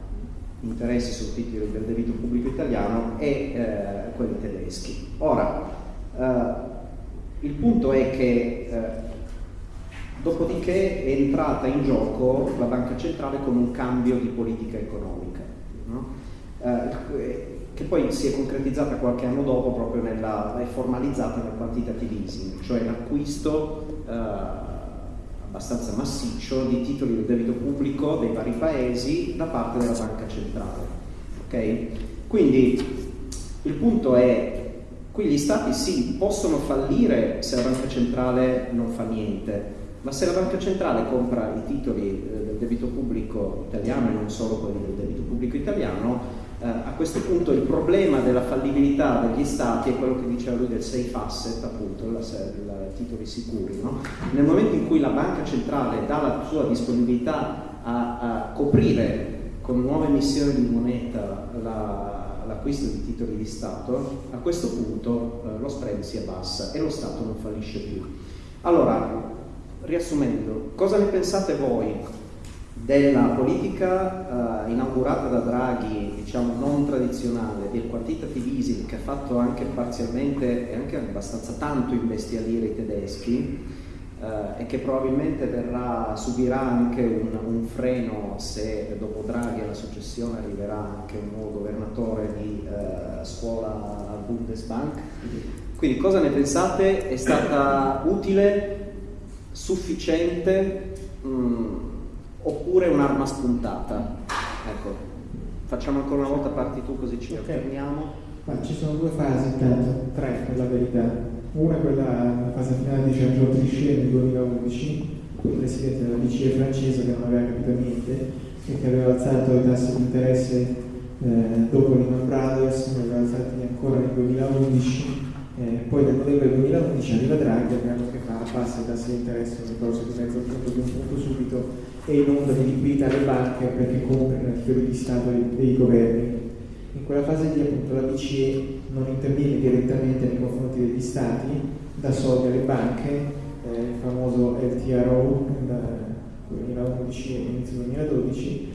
interessi sul titoli del debito pubblico italiano e eh, quelli tedeschi. Ora, eh, il punto è che eh, Dopodiché è entrata in gioco la banca centrale con un cambio di politica economica, no? eh, che poi si è concretizzata qualche anno dopo proprio nella, è formalizzata nel quantitative easing, cioè l'acquisto eh, abbastanza massiccio di titoli del debito pubblico dei vari paesi da parte della banca centrale. Okay? Quindi il punto è qui gli stati sì, possono fallire se la banca centrale non fa niente, ma se la banca centrale compra i titoli eh, del debito pubblico italiano e non solo quelli del debito pubblico italiano, eh, a questo punto il problema della fallibilità degli stati è quello che diceva lui del safe asset, appunto, i titoli sicuri. No? Nel momento in cui la banca centrale dà la sua disponibilità a, a coprire con nuove emissioni di moneta la, l'acquisto di titoli di Stato, a questo punto eh, lo spread si abbassa e lo Stato non fallisce più. Allora, riassumendo, cosa ne pensate voi della politica uh, inaugurata da Draghi, diciamo non tradizionale, del quantitative easing che ha fatto anche parzialmente e anche abbastanza tanto imbestialire i tedeschi uh, e che probabilmente verrà, subirà anche un, un, freno se dopo Draghi alla successione arriverà anche un nuovo governatore di uh, scuola al Bundesbank. Quindi cosa ne pensate? È stata utile? sufficiente mm, oppure un'arma spuntata. Ecco, facciamo ancora una volta parti tu così ci okay. alterniamo. Ma ci sono due fasi intanto, tre per la verità. Una è quella la fase finale di Jean-Claude Trichet nel 2011, il presidente della BCE francese che non aveva capito niente e che aveva alzato i tassi di interesse eh, dopo Lehman Brothers, ne aveva alzati ancora nel 2011 eh, poi nel novembre 2011 arriva Draghi, abbiamo che fa passa i tassi di interesse nel corso di mezzo punto di un punto subito e inonda di liquidità le banche perché comprano i titoli di Stato dei, governi. In quella fase lì appunto la BCE non interviene direttamente nei confronti degli Stati, dà soldi alle banche, eh, il famoso LTRO nel 2011 e inizio 2012,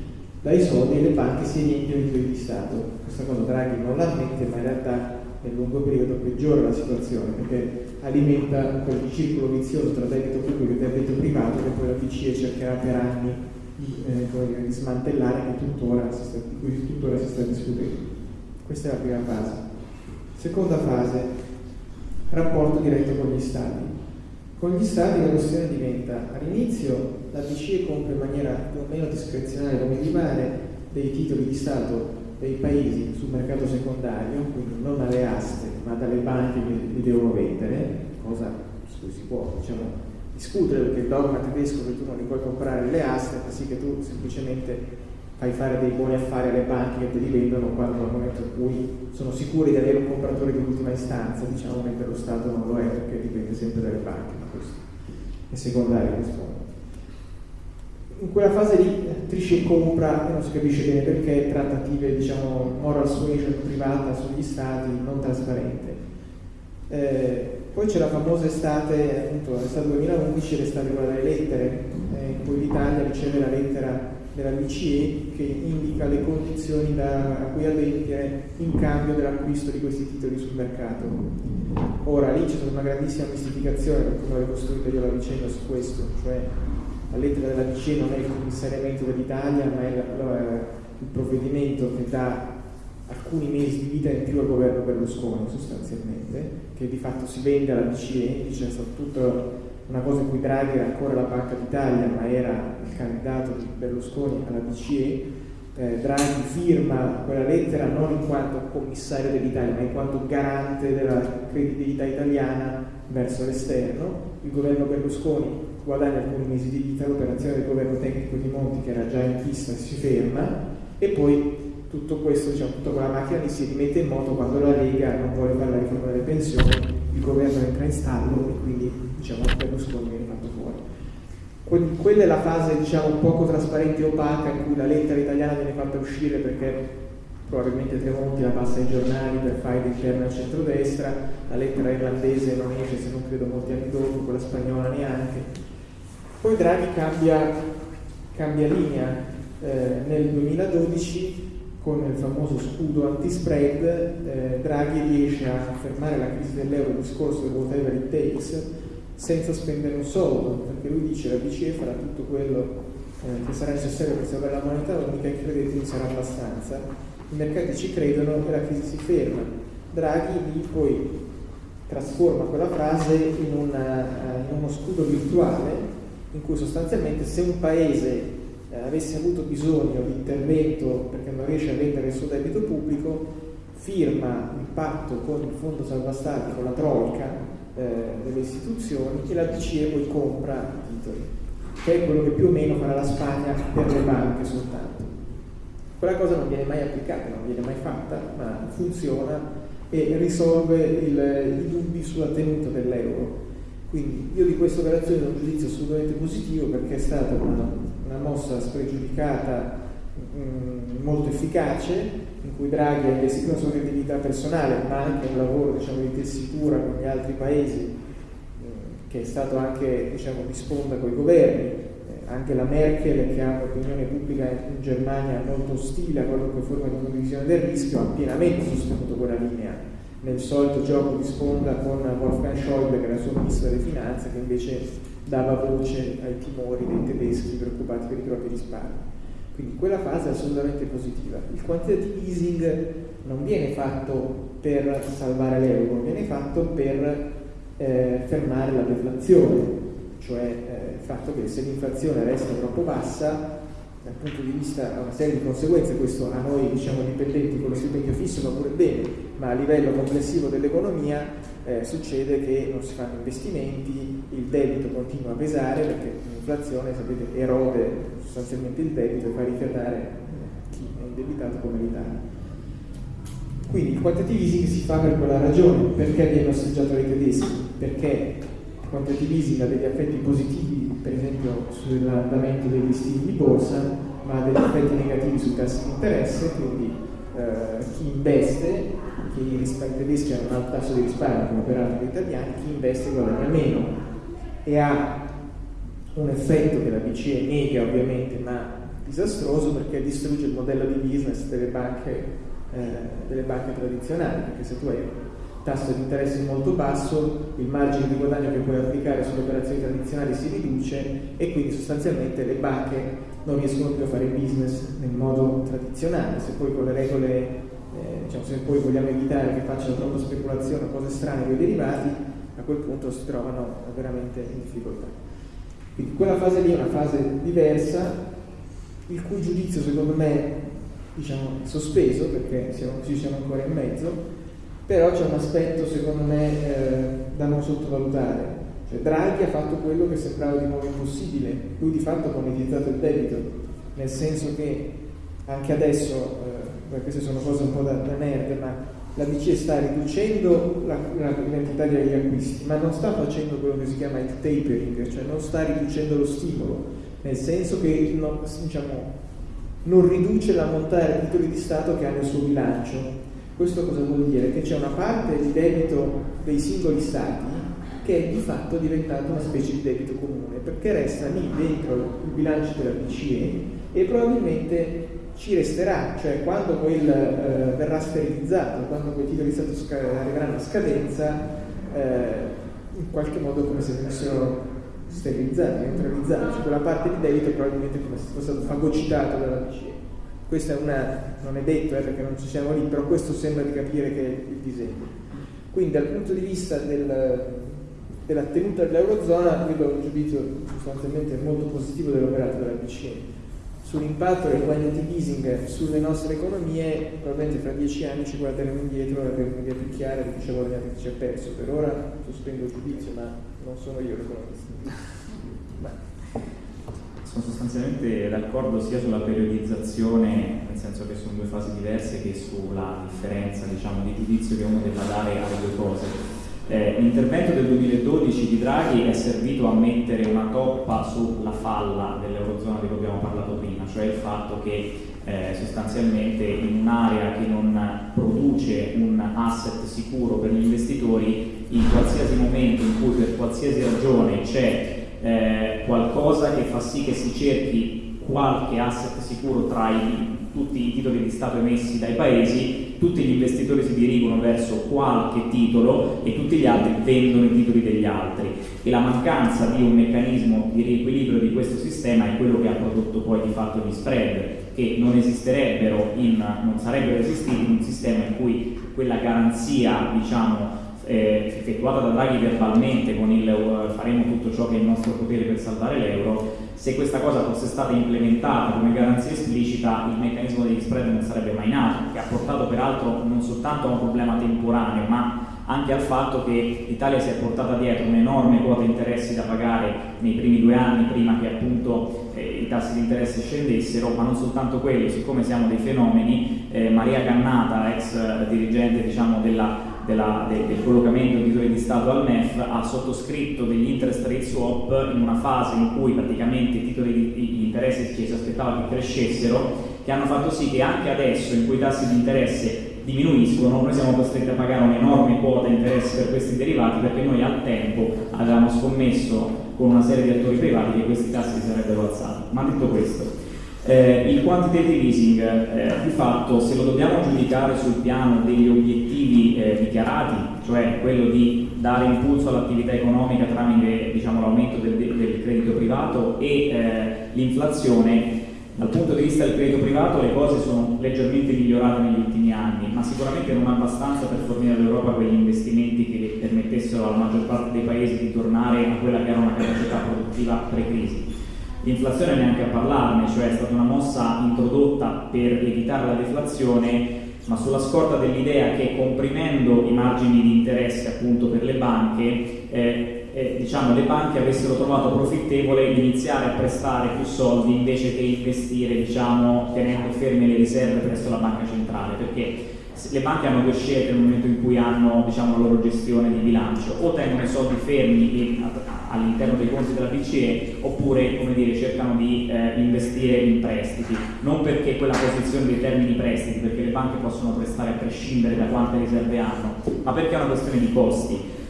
dai soldi e le banche si riempiono i titoli di Stato. Questa cosa Draghi non la ammette ma in realtà nel lungo periodo peggiora la situazione perché alimenta quel circolo vizioso tra debito pubblico e debito privato che poi la BCE cercherà per anni di, eh, di smantellare tuttora sta, di cui tuttora si sta discutendo. Questa è la prima fase. Seconda fase, rapporto diretto con gli Stati. Con gli Stati la questione diventa, all'inizio la BCE compra in maniera più o meno discrezionale come gli pare dei titoli di Stato dei paesi sul mercato secondario, quindi non alle aste, ma dalle banche che li devono vendere, cosa su cui si può diciamo, discutere perché il dogma tedesco che tu non li puoi comprare le aste fa sì che tu semplicemente fai fare dei buoni affari alle banche che te li vendono quando nel momento in cui sono sicuri di avere un compratore di ultima istanza, diciamo per lo Stato non lo è perché dipende sempre dalle banche, ma questo è secondario questo in quella fase lì Trisce compra e non si capisce bene perché trattative diciamo moral suasion privata sugli stati non trasparente eh, poi c'è la famosa estate appunto l'estate 2011 l'estate quella delle lettere eh, in cui l'Italia riceve la lettera della BCE che indica le condizioni da, a cui adempiere in cambio dell'acquisto di questi titoli sul mercato. Ora lì c'è stata una grandissima mistificazione per come avevo costruito io la vicenda su questo, cioè la lettera della BCE non è il commissariamento dell'Italia, ma è il provvedimento che dà alcuni mesi di vita in più al governo Berlusconi sostanzialmente, che di fatto si vende alla BCE, c'è stata tutta una cosa in cui Draghi era ancora la Banca d'Italia, ma era il candidato di Berlusconi alla BCE. Eh, Draghi firma quella lettera non in quanto commissario dell'Italia, ma in quanto garante della credibilità italiana verso l'esterno. Il governo Berlusconi guadagna alcuni mesi di vita, l'operazione del governo tecnico di Monti che era già in pista si ferma e poi tutto questo, diciamo, tutta quella macchina lì si rimette in moto quando la Lega non vuole fare la riforma delle pensioni, il governo entra in stallo e quindi diciamo, Berlusconi viene fatto fuori. Quella è la fase diciamo poco trasparente e opaca in cui la lettera italiana viene fatta uscire perché probabilmente Tremonti la passa ai giornali per fare interna al centrodestra, la lettera irlandese non esce se non credo molti anni dopo, quella spagnola neanche. Poi Draghi cambia, cambia linea eh, nel 2012 con il famoso scudo anti-spread, eh, Draghi riesce a fermare la crisi dell'euro, il discorso del whatever it takes, senza spendere un soldo, perché lui dice la BCE farà tutto quello eh, che sarà necessario per salvare la moneta unica e credetemi sarà abbastanza. I mercati ci credono e la crisi si ferma. Draghi lì poi trasforma quella frase in, una, in uno scudo virtuale in cui sostanzialmente se un paese eh, avesse avuto bisogno di intervento perché non riesce a vendere il suo debito pubblico, firma un patto con il Fondo Salva Stati, con la Troica eh, delle istituzioni e la BCE poi compra i titoli, che è quello che più o meno farà la Spagna per le banche soltanto. Quella cosa non viene mai applicata, non viene mai fatta, ma funziona e risolve il, i dubbi sulla tenuta dell'euro. Quindi io di questa operazione ho un giudizio assolutamente positivo perché è stata una una mossa spregiudicata mh, mm, molto efficace, in cui Draghi ha investito una sua credibilità personale, ma anche un lavoro diciamo, di tessitura con gli altri paesi, mh, mm, che è stato anche diciamo, di sponda con i governi. Eh, anche la Merkel, che ha un'opinione pubblica in Germania molto ostile a qualunque forma di condivisione del rischio, ha pienamente sostenuto quella linea nel solito gioco di sponda con Wolfgang Schäuble, che era il suo ministro delle finanze, che invece dava voce ai timori dei tedeschi preoccupati per i propri risparmi. Quindi quella fase è assolutamente positiva. Il quantitative easing non viene fatto per salvare l'euro, viene fatto per eh, fermare la deflazione, cioè eh, il fatto che se l'inflazione resta troppo bassa, dal punto di vista ha una serie di conseguenze, questo a noi diciamo dipendenti con lo stipendio fisso va pure bene, ma a livello complessivo dell'economia eh, succede che non si fanno investimenti, il debito continua a pesare perché l'inflazione sapete, erode sostanzialmente il debito e fa rifiatare chi è indebitato come l'Italia. Quindi il quantitative easing si fa per quella ragione, perché viene osteggiato dai tedeschi? Perché il quantitative easing ha degli effetti positivi, per esempio sull'andamento dei listini di borsa, ma ha degli effetti negativi sui tassi di interesse, quindi eh, chi investe che i risparmi tedeschi un alto tasso di risparmio come peraltro gli italiani, chi investe guadagna meno. E ha un effetto che la BCE nega ovviamente ma disastroso perché distrugge il modello di business delle banche, eh, delle banche tradizionali perché se tu hai tasso di interesse molto basso il margine di guadagno che puoi applicare sulle operazioni tradizionali si riduce e quindi sostanzialmente le banche non riescono più a fare business nel modo tradizionale se poi con le regole eh, diciamo, se poi vogliamo evitare che facciano troppa speculazione o cose strane con i derivati, a quel punto si trovano veramente in difficoltà. Quindi quella fase lì è una fase diversa, il cui giudizio secondo me diciamo, è sospeso, perché siamo, ci siamo ancora in mezzo, però c'è un aspetto secondo me eh, da non sottovalutare. Cioè, Draghi ha fatto quello che sembrava di nuovo impossibile, lui di fatto ha monetizzato il debito, nel senso che anche adesso eh, queste sono cose un po' da, da nerd, ma la BCE sta riducendo l'entità degli acquisti, ma non sta facendo quello che si chiama il tapering, cioè non sta riducendo lo stimolo, nel senso che non, diciamo, non riduce l'ammontare di titoli di Stato che ha nel suo bilancio. Questo cosa vuol dire? Che c'è una parte di debito dei singoli Stati che è di fatto diventato una specie di debito comune, perché resta lì dentro il bilancio della BCE e probabilmente ci resterà, cioè quando quel eh, verrà sterilizzato, quando quei titoli di Stato sca- arriveranno a scadenza, eh, in qualche modo come se venissero sterilizzati, neutralizzati, cioè quella parte di debito probabilmente come se fosse stato fagocitato dalla BCE. Questa è una, non è detto eh, perché non ci siamo lì, però questo sembra di capire che è il disegno. Quindi dal punto di vista del, della tenuta dell'Eurozona, io do un giudizio sostanzialmente molto positivo dell'operato della BCE sull'impatto del quantitative easing sulle nostre economie, probabilmente fra dieci anni ci guarderemo indietro e avremo un'idea più chiara di chi ci ha guadagnato e chi ci ha perso. Per ora sospendo il giudizio, ma non sono io l'economista. Sono sostanzialmente d'accordo sia sulla periodizzazione, nel senso che sono due fasi diverse, che sulla differenza diciamo, di giudizio che uno debba dare alle due cose. Eh, l'intervento del 2012 di Draghi è servito a mettere una toppa sulla falla dell'Eurozona di cui abbiamo parlato prima, cioè il fatto che eh, sostanzialmente in un'area che non produce un asset sicuro per gli investitori, in qualsiasi momento in cui per qualsiasi ragione c'è eh, qualcosa che fa sì che si cerchi qualche asset sicuro tra i, tutti i titoli di Stato emessi dai paesi, tutti gli investitori si dirigono verso qualche titolo e tutti gli altri vendono i titoli degli altri. E la mancanza di un meccanismo di riequilibrio di questo sistema è quello che ha prodotto poi di fatto gli spread che non esisterebbero in, non sarebbero esistiti in un sistema in cui quella garanzia diciamo eh, effettuata da Draghi verbalmente con il uh, faremo tutto ciò che è in nostro potere per salvare l'euro, se questa cosa fosse stata implementata come garanzia esplicita il meccanismo degli spread non sarebbe mai nato, che ha portato peraltro non soltanto a un problema temporaneo, ma anche al fatto che l'Italia si è portata dietro un'enorme quota interessi da pagare nei primi due anni prima che appunto eh, i tassi di interesse scendessero, ma non soltanto quello, siccome siamo dei fenomeni, eh, Maria Cannata, ex eh, dirigente diciamo, della della, de, del collocamento di titoli di Stato al MEF ha sottoscritto degli interest rate swap in una fase in cui praticamente i titoli di, di interesse ci si aspettava che crescessero, che hanno fatto sì che anche adesso in cui i tassi di interesse diminuiscono, noi siamo costretti a pagare un'enorme quota di interesse per questi derivati perché noi al tempo avevamo scommesso con una serie di attori privati che questi tassi si sarebbero alzati. Ma detto questo, eh, il quantitative easing, eh, di fatto, se lo dobbiamo giudicare sul piano degli obiettivi eh, dichiarati, cioè quello di dare impulso all'attività economica tramite diciamo, l'aumento del, del, credito privato e eh, l'inflazione, dal punto di vista del credito privato le cose sono leggermente migliorate negli ultimi anni, ma sicuramente non abbastanza per fornire all'Europa quegli investimenti che permettessero alla maggior parte dei paesi di tornare a quella che era una capacità produttiva pre-crisi. L'inflazione neanche a parlarne, cioè è stata una mossa introdotta per evitare la deflazione, ma sulla scorta dell'idea che comprimendo i margini di interesse appunto per le banche, eh, eh, diciamo, le banche avessero trovato profittevole iniziare a prestare più soldi invece che investire diciamo, tenendo ferme le riserve presso la banca centrale, perché le banche hanno due scelte nel momento in cui hanno diciamo, la loro gestione di bilancio, o tengono i soldi fermi all'interno dei conti della BCE oppure dire, cercano di eh, investire in prestiti, non perché quella posizione dei termini prestiti, perché le banche possono prestare a prescindere da quante riserve hanno, ma perché è una questione di costi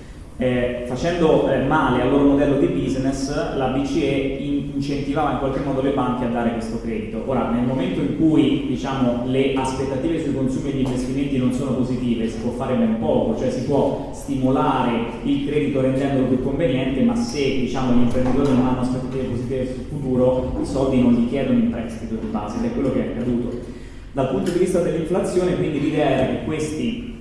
eh, facendo eh, male al loro modello di business, la BCE in incentivava in qualche modo le banche a dare questo credito. Ora, nel momento in cui diciamo, le aspettative sui consumi e gli investimenti non sono positive, si può fare ben poco, cioè si può stimolare il credito rendendolo più conveniente, ma se diciamo, gli imprenditori non hanno aspettative positive sul futuro, i soldi non li chiedono in prestito di base ed è quello che è accaduto. Dal punto di vista dell'inflazione, quindi l'idea era che questi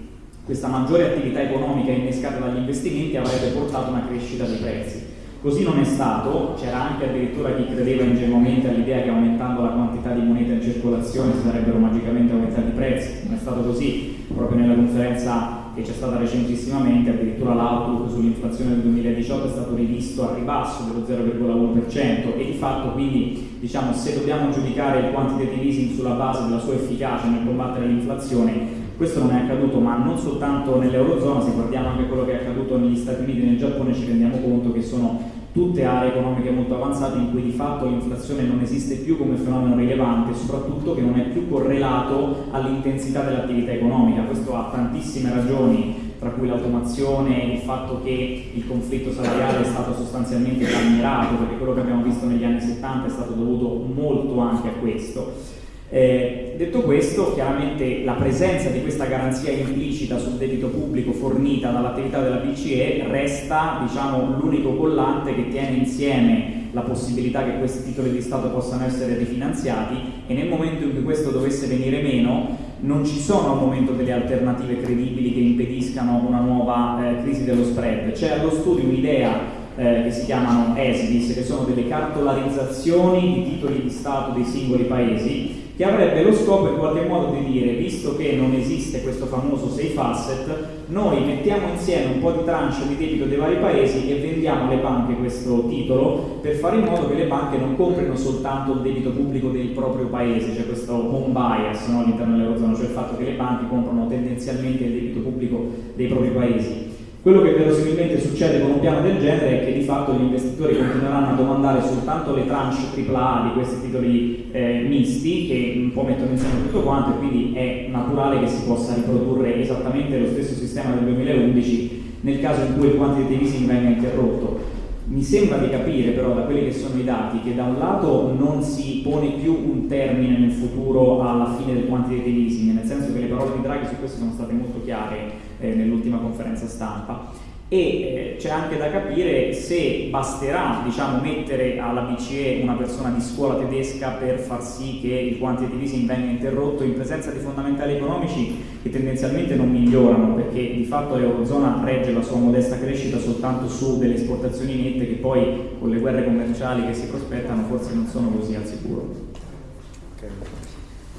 questa maggiore attività economica innescata dagli investimenti avrebbe portato a una crescita dei prezzi. Così non è stato, c'era anche addirittura chi credeva ingenuamente all'idea che aumentando la quantità di moneta in circolazione si sarebbero magicamente aumentati i prezzi, non è stato così, proprio nella conferenza che c'è stata recentissimamente, addirittura l'outlook sull'inflazione del 2018 è stato rivisto a ribasso dello 0,1% e di fatto quindi diciamo, se dobbiamo giudicare il quantitative easing sulla base della sua efficacia nel combattere l'inflazione questo non è accaduto, ma non soltanto nell'Eurozona, se guardiamo anche quello che è accaduto negli Stati Uniti e nel Giappone ci rendiamo conto che sono tutte aree economiche molto avanzate in cui di fatto l'inflazione non esiste più come fenomeno rilevante, soprattutto che non è più correlato all'intensità dell'attività economica. Questo ha tantissime ragioni, tra cui l'automazione, il fatto che il conflitto salariale è stato sostanzialmente calmierato, perché quello che abbiamo visto negli anni 70 è stato dovuto molto anche a questo. Eh, detto questo, chiaramente la presenza di questa garanzia implicita sul debito pubblico fornita dall'attività della BCE resta diciamo, l'unico collante che tiene insieme la possibilità che questi titoli di Stato possano essere rifinanziati e nel momento in cui questo dovesse venire meno non ci sono al momento delle alternative credibili che impediscano una nuova eh, crisi dello spread. C'è allo studio un'idea eh, che si chiamano ESBIS, che sono delle cartolarizzazioni di titoli di Stato dei singoli paesi che avrebbe lo scopo in qualche modo di dire, visto che non esiste questo famoso safe asset, noi mettiamo insieme un po' di tranche di debito dei vari paesi e vendiamo alle banche questo titolo per fare in modo che le banche non comprino soltanto il debito pubblico del proprio paese, cioè questo home bias no, all'interno dell'Eurozona, cioè il fatto che le banche comprano tendenzialmente il debito pubblico dei propri paesi Quello che verosimilmente succede con un piano del genere è che di fatto gli investitori continueranno a domandare soltanto le tranche AAA di questi titoli eh, misti che un po' mettono insieme tutto quanto e quindi è naturale che si possa riprodurre esattamente lo stesso sistema del 2011 nel caso in cui il quantitative easing venga interrotto. Mi sembra di capire però da quelli che sono i dati che da un lato non si pone più un termine nel futuro alla fine del quantitative easing, nel senso che le parole di Draghi su questo sono state molto chiare eh, nell'ultima conferenza stampa e eh, c'è anche da capire se basterà diciamo, mettere alla BCE una persona di scuola tedesca per far sì che il quantitative easing venga interrotto in presenza di fondamentali economici che tendenzialmente non migliorano perché di fatto l'Eurozona regge la sua modesta crescita soltanto su delle esportazioni nette che poi con le guerre commerciali che si prospettano forse non sono così al sicuro.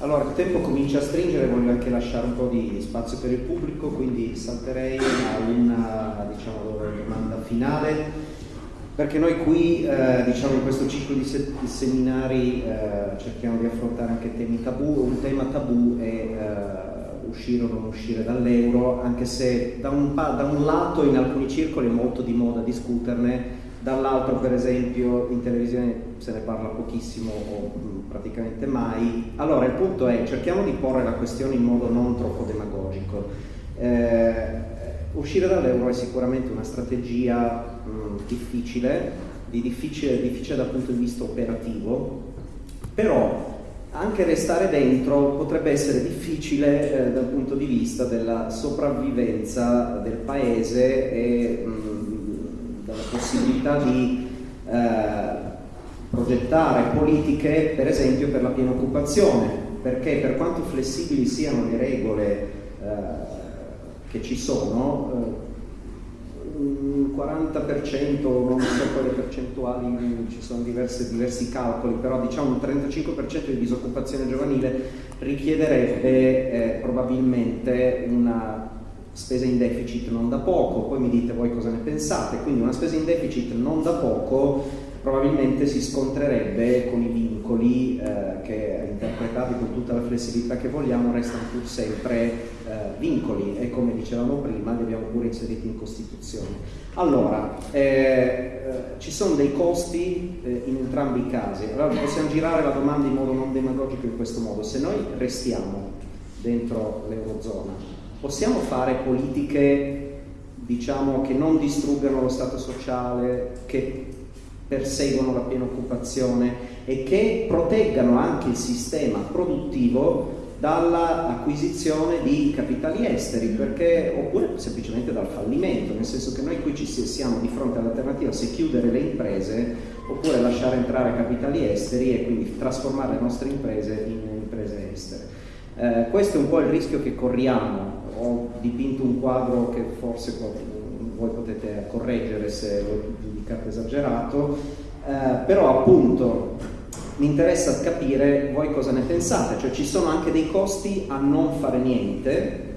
Allora, il tempo comincia a stringere, voglio anche lasciare un po' di spazio per il pubblico, quindi salterei a una diciamo, domanda finale, perché noi qui eh, diciamo, in questo ciclo di, se di seminari eh, cerchiamo di affrontare anche temi tabù, un tema tabù è eh, uscire o non uscire dall'euro, anche se da un, da un lato in alcuni circoli è molto di moda discuterne, dall'altro per esempio in televisione se ne parla pochissimo o mm, praticamente mai. Allora il punto è cerchiamo di porre la questione in modo non troppo demagogico. Eh, uscire dall'euro è sicuramente una strategia mh, mm, difficile, di difficile, difficile dal punto di vista operativo, però anche restare dentro potrebbe essere difficile eh, dal punto di vista della sopravvivenza del paese e mh, della possibilità di eh, progettare politiche per esempio per la piena occupazione, perché per quanto flessibili siano le regole eh, che ci sono, eh, un 40%, non so quali percentuali, ci sono diverse, diversi calcoli, però diciamo un 35% di disoccupazione giovanile richiederebbe eh, probabilmente una spesa in deficit non da poco, poi mi dite voi cosa ne pensate, quindi una spesa in deficit non da poco probabilmente si scontrerebbe con i vincoli eh, che interpretati con tutta la flessibilità che vogliamo restano pur sempre eh, vincoli. E come dicevamo prima li abbiamo pure inseriti in Costituzione. Allora, eh, eh ci sono dei costi eh, in entrambi i casi, allora possiamo girare la domanda in modo non demagogico in questo modo, se noi restiamo dentro l'Eurozona, possiamo fare politiche diciamo che non distruggano lo Stato sociale, che perseguono la piena occupazione e che proteggano anche il sistema produttivo dall'acquisizione di capitali esteri perché, oppure semplicemente dal fallimento, nel senso che noi qui ci siamo di fronte all'alternativa se chiudere le imprese oppure lasciare entrare capitali esteri e quindi trasformare le nostre imprese in imprese estere. Eh, questo è un po' il rischio che corriamo, ho dipinto un quadro che forse voi potete correggere se lo giudicate esagerato, eh, però appunto mi interessa capire voi cosa ne pensate, cioè ci sono anche dei costi a non fare niente,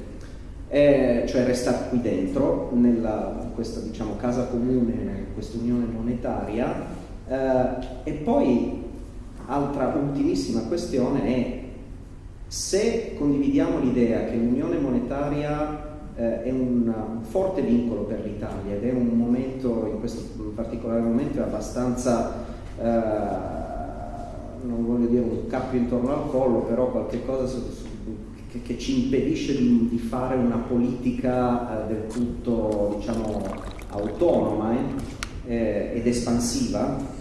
eh, cioè restare qui dentro, nella, in questa diciamo, casa comune, in questa unione monetaria, eh, e poi altra ultimissima questione è se condividiamo l'idea che l'unione monetaria eh, è un, un, forte vincolo per l'Italia ed è un momento, in questo particolare momento, è abbastanza, eh, non voglio dire un cappio intorno al collo, però qualcosa su, su, che, che, ci impedisce di, di fare una politica eh, del tutto, diciamo, autonoma eh, eh, ed espansiva.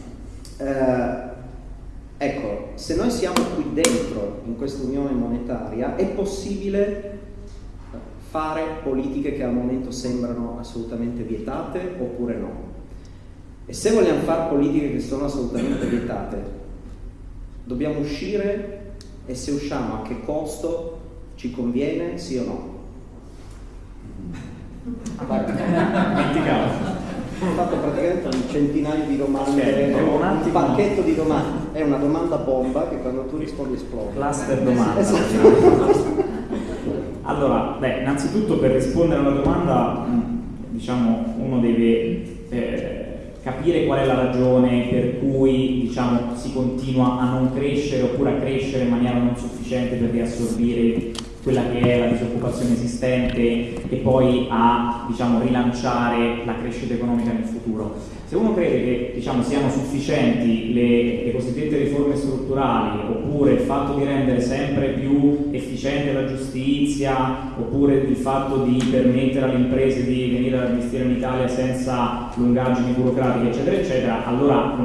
Ecco, se noi siamo qui dentro in questa unione monetaria, è possibile fare politiche che al momento sembrano assolutamente vietate oppure no. E se vogliamo fare politiche che sono assolutamente vietate, dobbiamo uscire e se usciamo a che costo ci conviene, sì o no? Ho fatto praticamente un centinaio di domande, okay, un, un pacchetto di domande, è una domanda bomba che quando tu rispondi esplode. Cluster domanda. Esatto. Allora, beh, innanzitutto per rispondere alla domanda, mm, diciamo, uno deve eh, capire qual è la ragione per cui diciamo, si continua a non crescere oppure a crescere in maniera non sufficiente per riassorbire quella che è la disoccupazione esistente e poi a diciamo, rilanciare la crescita economica nel futuro. Se uno crede che diciamo, siano sufficienti le, le, cosiddette riforme strutturali oppure il fatto di rendere sempre più efficiente la giustizia oppure il fatto di permettere alle imprese di venire ad investire in Italia senza lungaggini burocratiche eccetera eccetera, allora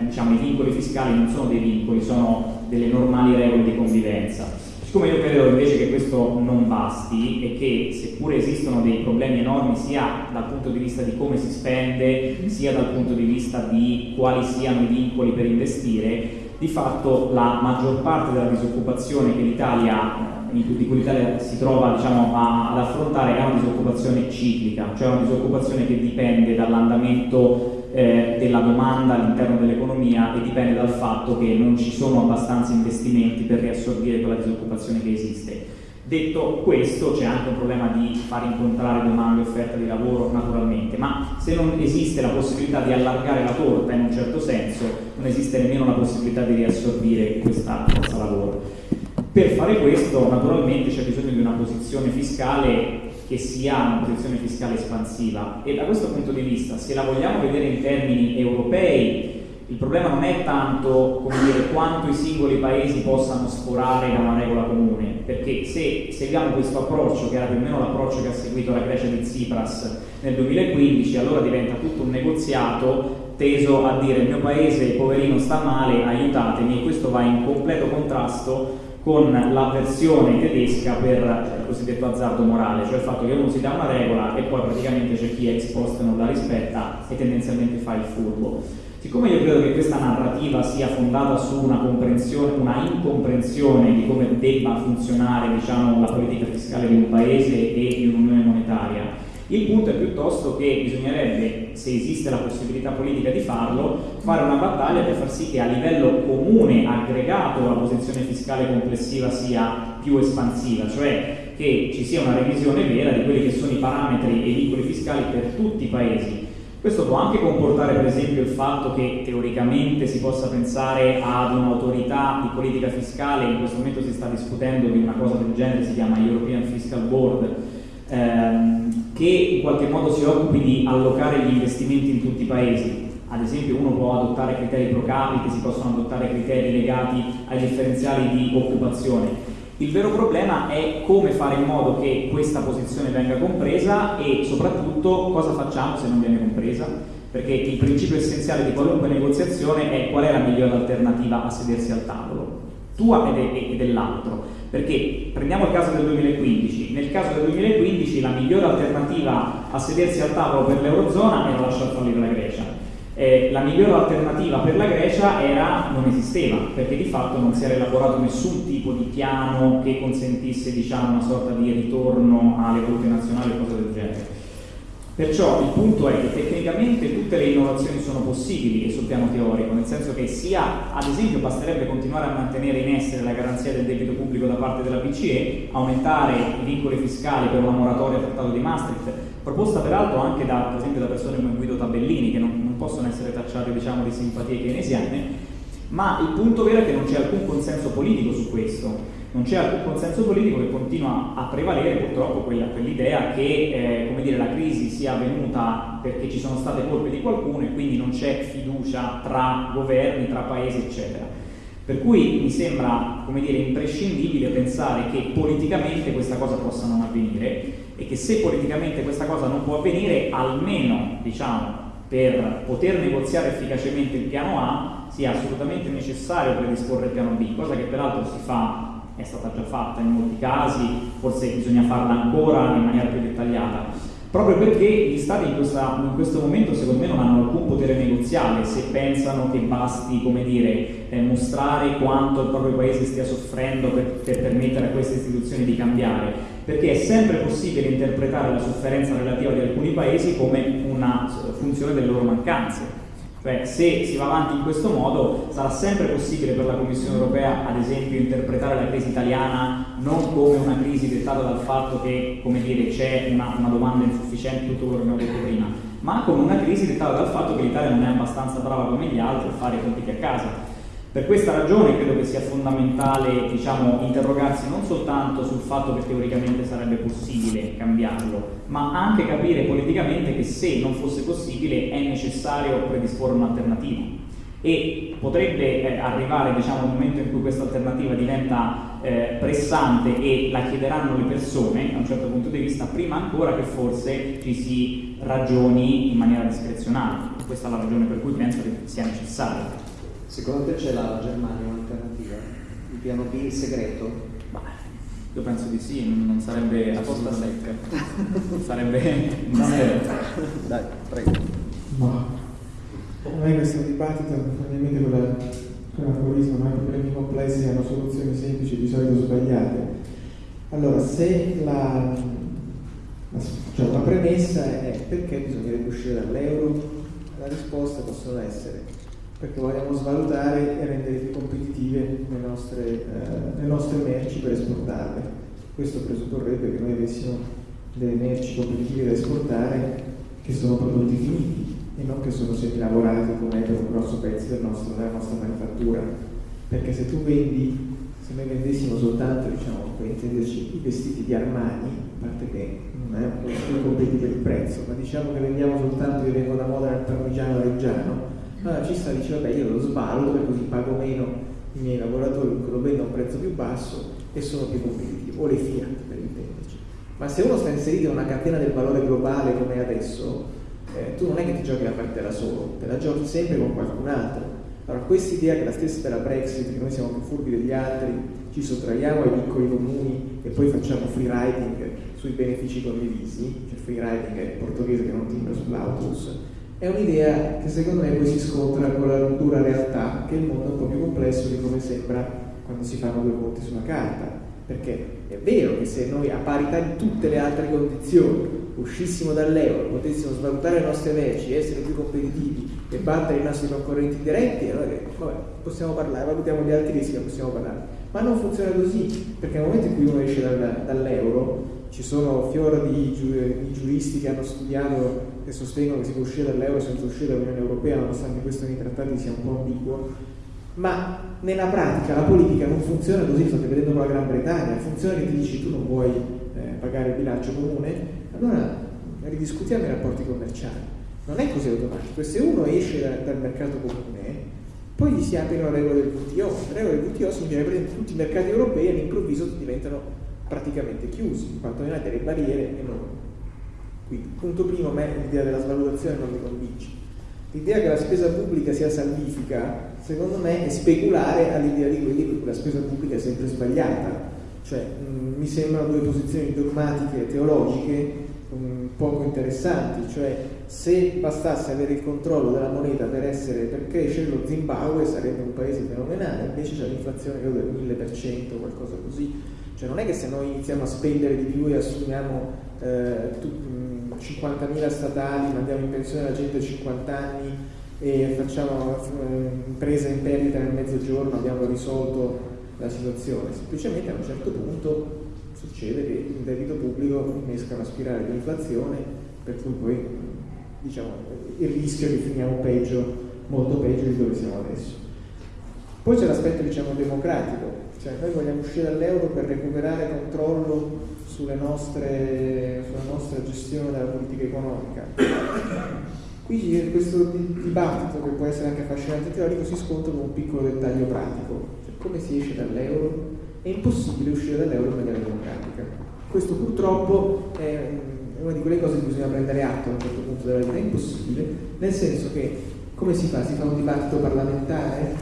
diciamo, i vincoli fiscali non sono dei vincoli, sono delle normali regole di convivenza. Siccome io credo invece che questo non basti e che seppure esistono dei problemi enormi sia dal punto di vista di come si spende, sia dal punto di vista di quali siano i vincoli per investire, di fatto la maggior parte della disoccupazione che l'Italia di cui l'Italia si trova diciamo, a, ad affrontare è una disoccupazione ciclica, cioè una disoccupazione che dipende dall'andamento eh, della domanda all'interno dell'economia e dipende dal fatto che non ci sono abbastanza investimenti per riassorbire quella disoccupazione che esiste. Detto questo c'è anche un problema di far incontrare domanda e offerta di lavoro naturalmente, ma se non esiste la possibilità di allargare la torta in un certo senso, non esiste nemmeno la possibilità di riassorbire questa forza lavoro. Per fare questo naturalmente c'è bisogno di una posizione fiscale che sia una posizione fiscale espansiva. E da questo punto di vista se la vogliamo vedere in termini europei il problema non è tanto dire, quanto i singoli paesi possano sforare da una regola comune, perché se seguiamo questo approccio, che era più o meno l'approccio che ha seguito la Grecia di Tsipras nel 2015, allora diventa tutto un negoziato teso a dire il mio paese, poverino, sta male, aiutatemi, e questo va in completo contrasto con la versione tedesca per il cosiddetto azzardo morale, cioè il fatto che uno si dà una regola e poi praticamente c'è chi ex post non la rispetta e tendenzialmente fa il furbo. Siccome io credo che questa narrativa sia fondata su una una incomprensione di come debba funzionare diciamo, la politica fiscale di un paese e di un'unione monetaria, il punto è piuttosto che bisognerebbe, se esiste la possibilità politica di farlo, fare una battaglia per far sì che a livello comune, aggregato, la posizione fiscale complessiva sia più espansiva, cioè che ci sia una revisione vera di quelli che sono i parametri e i vincoli fiscali per tutti i paesi. Questo può anche comportare per esempio il fatto che teoricamente si possa pensare ad un'autorità di politica fiscale, in questo momento si sta discutendo di una cosa del genere, si chiama European Fiscal Board, ehm, che in qualche modo si occupi di allocare gli investimenti in tutti i paesi. Ad esempio uno può adottare criteri pro capite, si possono adottare criteri legati ai differenziali di occupazione. Il vero problema è come fare in modo che questa posizione venga compresa e soprattutto cosa facciamo se non viene compresa perché il principio essenziale di qualunque negoziazione è qual è la migliore alternativa a sedersi al tavolo, tua e dell'altro. Perché prendiamo il caso del 2015, nel caso del 2015 la migliore alternativa a sedersi al tavolo per l'Eurozona era lasciar fallire la Grecia. Eh, la migliore alternativa per la Grecia era, non esisteva, perché di fatto non si era elaborato nessun tipo di piano che consentisse diciamo, una sorta di ritorno alle valute nazionali o cose del genere. Perciò il punto è che tecnicamente tutte le innovazioni sono possibili sul piano teorico, nel senso che sia, ad esempio, basterebbe continuare a mantenere in essere la garanzia del debito pubblico da parte della BCE, aumentare i vincoli fiscali per una moratoria al trattato di Maastricht, proposta peraltro anche da, per esempio, da persone come Guido Tabellini, che non, non possono essere tacciate diciamo, di simpatie keynesiane, ma il punto vero è che non c'è alcun consenso politico su questo non c'è alcun consenso politico che continua a prevalere purtroppo quell'idea che eh, dire, la crisi sia avvenuta perché ci sono state colpe di qualcuno e quindi non c'è fiducia tra governi, tra paesi eccetera. Per cui mi sembra dire, imprescindibile pensare che politicamente questa cosa possa non avvenire e che se politicamente questa cosa non può avvenire, almeno diciamo, per poter negoziare efficacemente il piano A sia assolutamente necessario predisporre il piano B, cosa che peraltro si fa è stata già fatta in molti casi, forse bisogna farla ancora in maniera più dettagliata, proprio perché gli Stati in, questa, in questo momento secondo me non hanno alcun potere negoziale se pensano che basti dire, eh, mostrare quanto il proprio paese stia soffrendo per, per permettere a queste istituzioni di cambiare, perché è sempre possibile interpretare la sofferenza relativa di alcuni paesi come una funzione delle loro mancanze cioè, se si va avanti in questo modo, sarà sempre possibile per la Commissione europea, ad esempio, interpretare la crisi italiana non come una crisi dettata dal fatto che, c'è una, una, domanda insufficiente, tutto quello che abbiamo detto prima, ma come una crisi dettata dal fatto che l'Italia non è abbastanza brava come gli altri a fare i conti a casa. Per questa ragione credo che sia fondamentale diciamo, interrogarsi non soltanto sul fatto che teoricamente sarebbe possibile cambiarlo, ma anche capire politicamente che se non fosse possibile è necessario predisporre un'alternativa. E potrebbe eh, arrivare diciamo, un momento in cui questa alternativa diventa eh, pressante e la chiederanno le persone da un certo punto di vista prima ancora che forse ci si ragioni in maniera discrezionale. Questa è la ragione per cui penso che sia necessario secondo te c'è la Germania un'alternativa? il piano B segreto? Bah, io penso di sì, non sarebbe a posta secca sarebbe è... dai, prego Ma non è questo dibattito, ovviamente con l'aforismo, ma i problemi complessi hanno soluzioni semplici di solito sbagliate. Allora, se la, la, cioè una premessa è perché bisognerebbe uscire dall'euro, la risposta possono essere perché vogliamo svalutare e rendere più competitive le nostre, eh, le nostre merci per esportarle. Questo presupporrebbe che noi avessimo delle merci competitive da esportare che sono prodotti finiti e non che sono semilavorati come per un grosso pezzo del nostro, della nostra manifattura. Perché se tu vendi, se noi vendessimo soltanto, diciamo, i vestiti di Armani, a parte che non è più competitivo il prezzo, ma diciamo che vendiamo soltanto, io vengo da moda nel parmigiano reggiano, allora ci sta dice vabbè io lo sballo e così pago meno i miei lavoratori lo vendo a un prezzo più basso e sono più competitivo, o le Fiat per intenderci. Ma se uno sta inserito in una catena del valore globale come adesso, eh, tu non è che ti giochi la partita da solo, te la giochi sempre con qualcun altro. Allora, questa idea che la stessa della Brexit, che noi siamo più furbi degli altri, ci sottraiamo ai piccoli comuni e poi facciamo free riding sui benefici condivisi, cioè free riding è il portoghese che non timbra sull'autobus, è un'idea che secondo me poi si scontra con la dura realtà che il mondo è un po' più complesso di come sembra quando si fanno due conti sulla carta. Perché è vero che se noi a parità di tutte le altre condizioni uscissimo dall'euro, potessimo svalutare le nostre merci, essere più competitivi e battere i nostri concorrenti diretti, allora vabbè, possiamo parlare, valutiamo gli altri rischi, possiamo parlare. Ma non funziona così, perché nel momento in cui uno esce dal, dall'euro, ci sono fior di, di, giuristi che hanno studiato e sostengono che si può uscire dall'euro senza uscire dall'Unione Europea, nonostante questo nei trattati sia un po' ambiguo, ma nella pratica la politica non funziona così, state vedendo con la Gran Bretagna, funziona che ti dici tu non vuoi eh, pagare il bilancio comune, allora ridiscutiamo i rapporti commerciali. Non è così automatico. Se uno esce da, dal mercato comune, poi gli si aprono le regole del WTO. Le regole del WTO significa che tutti i mercati europei all'improvviso diventano praticamente chiusi, quantomeno hai delle barriere enormi. Quindi, punto primo, a me l'idea della svalutazione non mi convince. L'idea che la spesa pubblica sia salvifica, secondo me, è speculare all'idea di quelli per cui la spesa pubblica è sempre sbagliata. Cioè, mh, mi sembrano due posizioni dogmatiche e teologiche mh, poco interessanti, cioè se bastasse avere il controllo della moneta per, essere, per crescere lo Zimbabwe sarebbe un paese fenomenale, invece c'è l'inflazione del 1000%, qualcosa così. Cioè non è che se noi iniziamo a spendere di più e assumiamo eh, 50.000 statali, mandiamo in pensione la gente a 50 anni e facciamo eh, impresa in perdita nel mezzogiorno, abbiamo risolto la situazione, semplicemente a un certo punto succede che il debito pubblico innesca una spirale di inflazione per cui poi diciamo, il rischio che finiamo peggio, molto peggio di dove siamo adesso. Poi c'è l'aspetto diciamo, democratico, cioè noi vogliamo uscire dall'euro per recuperare controllo sulle nostre, sulla nostra gestione della politica economica. Qui questo dibattito, che può essere anche affascinante teorico, si scontra con un piccolo dettaglio pratico come si esce dall'euro, è impossibile uscire dall'euro in maniera democratica. Questo purtroppo è una di quelle cose che bisogna prendere atto a un certo punto della vita, è impossibile, nel senso che come si fa? Si fa un dibattito parlamentare?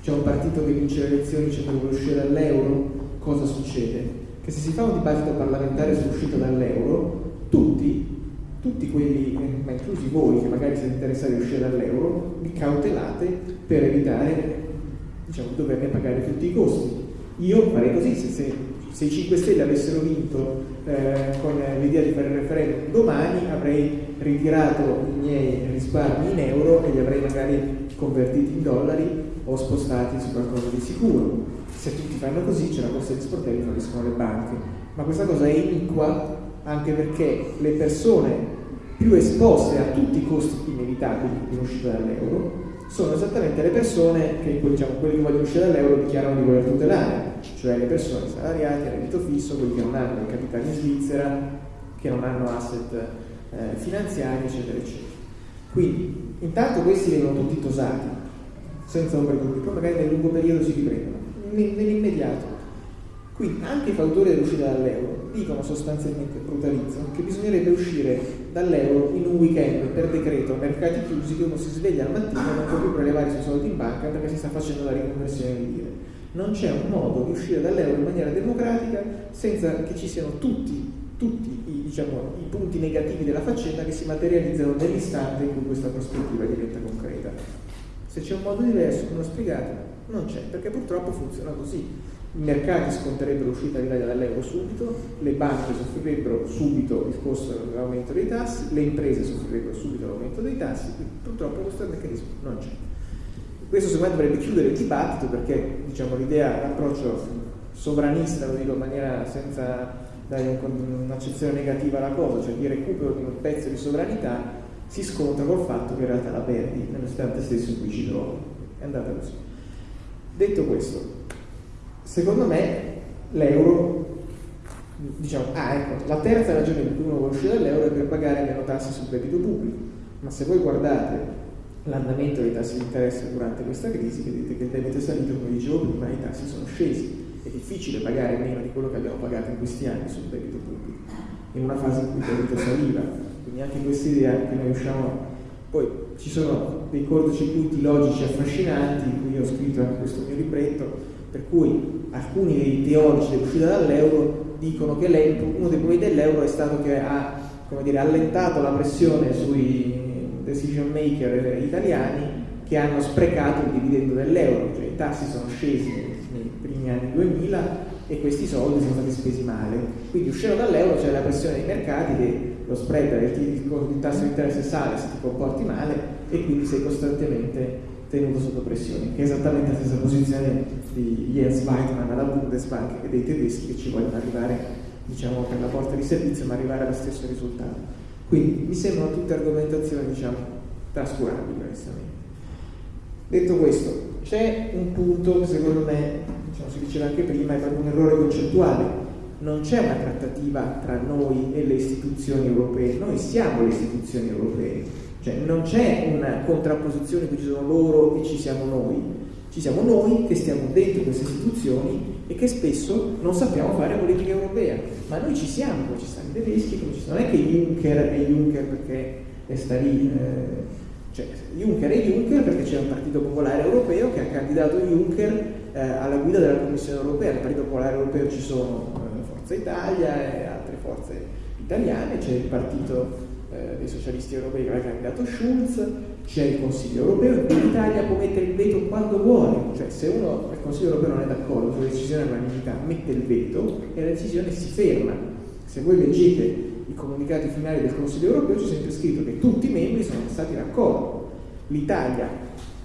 C'è un partito che vince le elezioni che vuole uscire dall'euro? Cosa succede? Che se si fa un dibattito parlamentare sull'uscita dall'euro, tutti tutti quelli, ma inclusi voi che magari siete interessati a uscire dall'euro, vi cautelate per evitare diciamo, doverne pagare tutti i costi. Io farei così, se, se, se i 5 Stelle avessero vinto eh, con l'idea di fare il referendum domani avrei ritirato i miei risparmi in euro e li avrei magari convertiti in dollari o spostati su qualcosa di sicuro. Se tutti fanno così c'è la corsa di sportelli falliscono le banche. Ma questa cosa è iniqua anche perché le persone più esposte a tutti i costi inevitabili in uscita dall'euro sono esattamente le persone che diciamo, quelli che vogliono uscire dall'euro dichiarano di voler tutelare, cioè le persone salariate, a reddito fisso, quelli che non hanno i capitali in Svizzera, che non hanno asset eh, finanziari, eccetera, eccetera. Quindi, intanto questi vengono tutti tosati, senza di dubbio, poi magari nel lungo periodo si riprendono, nell'immediato. Quindi anche i fautori dell'uscita dall'euro dicono sostanzialmente, brutalizzano, che bisognerebbe uscire dall'euro in un weekend per decreto mercati chiusi che uno si sveglia al mattino e non può più prelevare i suoi soldi in banca perché si sta facendo la riconversione di lire. Non c'è un modo di uscire dall'euro in maniera democratica senza che ci siano tutti, tutti i, diciamo, i punti negativi della faccenda che si materializzano nell'istante in cui questa prospettiva diventa concreta. Se c'è un modo diverso, non spiegato, non c'è, perché purtroppo funziona così i mercati sconterebbero l'uscita dall'euro subito, le banche soffrirebbero subito il costo dell'aumento dei tassi, le imprese soffrirebbero subito l'aumento dei tassi, purtroppo questo meccanismo non c'è. Questo secondo me dovrebbe chiudere il dibattito perché diciamo, l'idea, l'approccio sovranista, lo dico in maniera senza dare un'accezione negativa alla cosa, cioè di recupero di un pezzo di sovranità, si scontra col fatto che in realtà la perdi nell'istante stesso in cui ci trovi. È andata così. Detto questo, Secondo me l'euro, diciamo, ah ecco, la terza ragione per cui uno vuole uscire dall'euro è per pagare meno tasse sul debito pubblico, ma se voi guardate l'andamento dei tassi di interesse durante questa crisi, vedete che il debito è salito, come dicevo prima, i tassi sono scesi. È difficile pagare meno di quello che abbiamo pagato in questi anni sul debito pubblico, in una fase in cui il debito saliva. Quindi anche questa idea che noi usciamo. Poi ci sono dei cortocircuiti logici affascinanti, in cui ho scritto anche questo mio libretto, per cui alcuni dei teorici dell'uscita dall'euro dicono che uno dei problemi dell'euro è stato che ha dire, allentato la pressione sui decision maker italiani che hanno sprecato il dividendo dell'euro, cioè i tassi sono scesi nei primi anni 2000 e questi soldi sono stati spesi male. Quindi uscendo dall'euro c'è la pressione dei mercati che lo spread del tasso di interesse sale se ti comporti male e quindi sei costantemente tenuto sotto pressione, che è esattamente la stessa posizione di Jens Weidmann alla Bundesbank e dei tedeschi che ci vogliono arrivare diciamo, per la porta di servizio ma arrivare allo stesso risultato. Quindi mi sembrano tutte argomentazioni diciamo, trascurabili onestamente. Detto questo, c'è un punto che secondo me, diciamo, si diceva anche prima, è un errore concettuale. Non c'è una trattativa tra noi e le istituzioni europee, noi siamo le istituzioni europee. Cioè non c'è una contrapposizione cui ci sono loro e ci siamo noi, ci siamo noi che stiamo dentro queste istituzioni e che spesso non sappiamo fare politica europea, ma noi ci siamo, come ci stanno i tedeschi, come ci stanno, non è che Juncker è Juncker perché sta lì, eh, cioè Juncker è Juncker perché c'è un partito popolare europeo che ha candidato Juncker eh, alla guida della Commissione europea, nel partito popolare europeo ci sono eh, Forza Italia e altre forze italiane, c'è il partito eh, dei socialisti europei che aveva candidato Schulz, c'è il Consiglio europeo in l'Italia può mettere il veto quando vuole, cioè se uno al Consiglio europeo non è d'accordo sulla decisione all'unanimità mette il veto e la decisione si ferma. Se voi leggete i comunicati finali del Consiglio europeo c'è sempre scritto che tutti i membri sono stati d'accordo. L'Italia,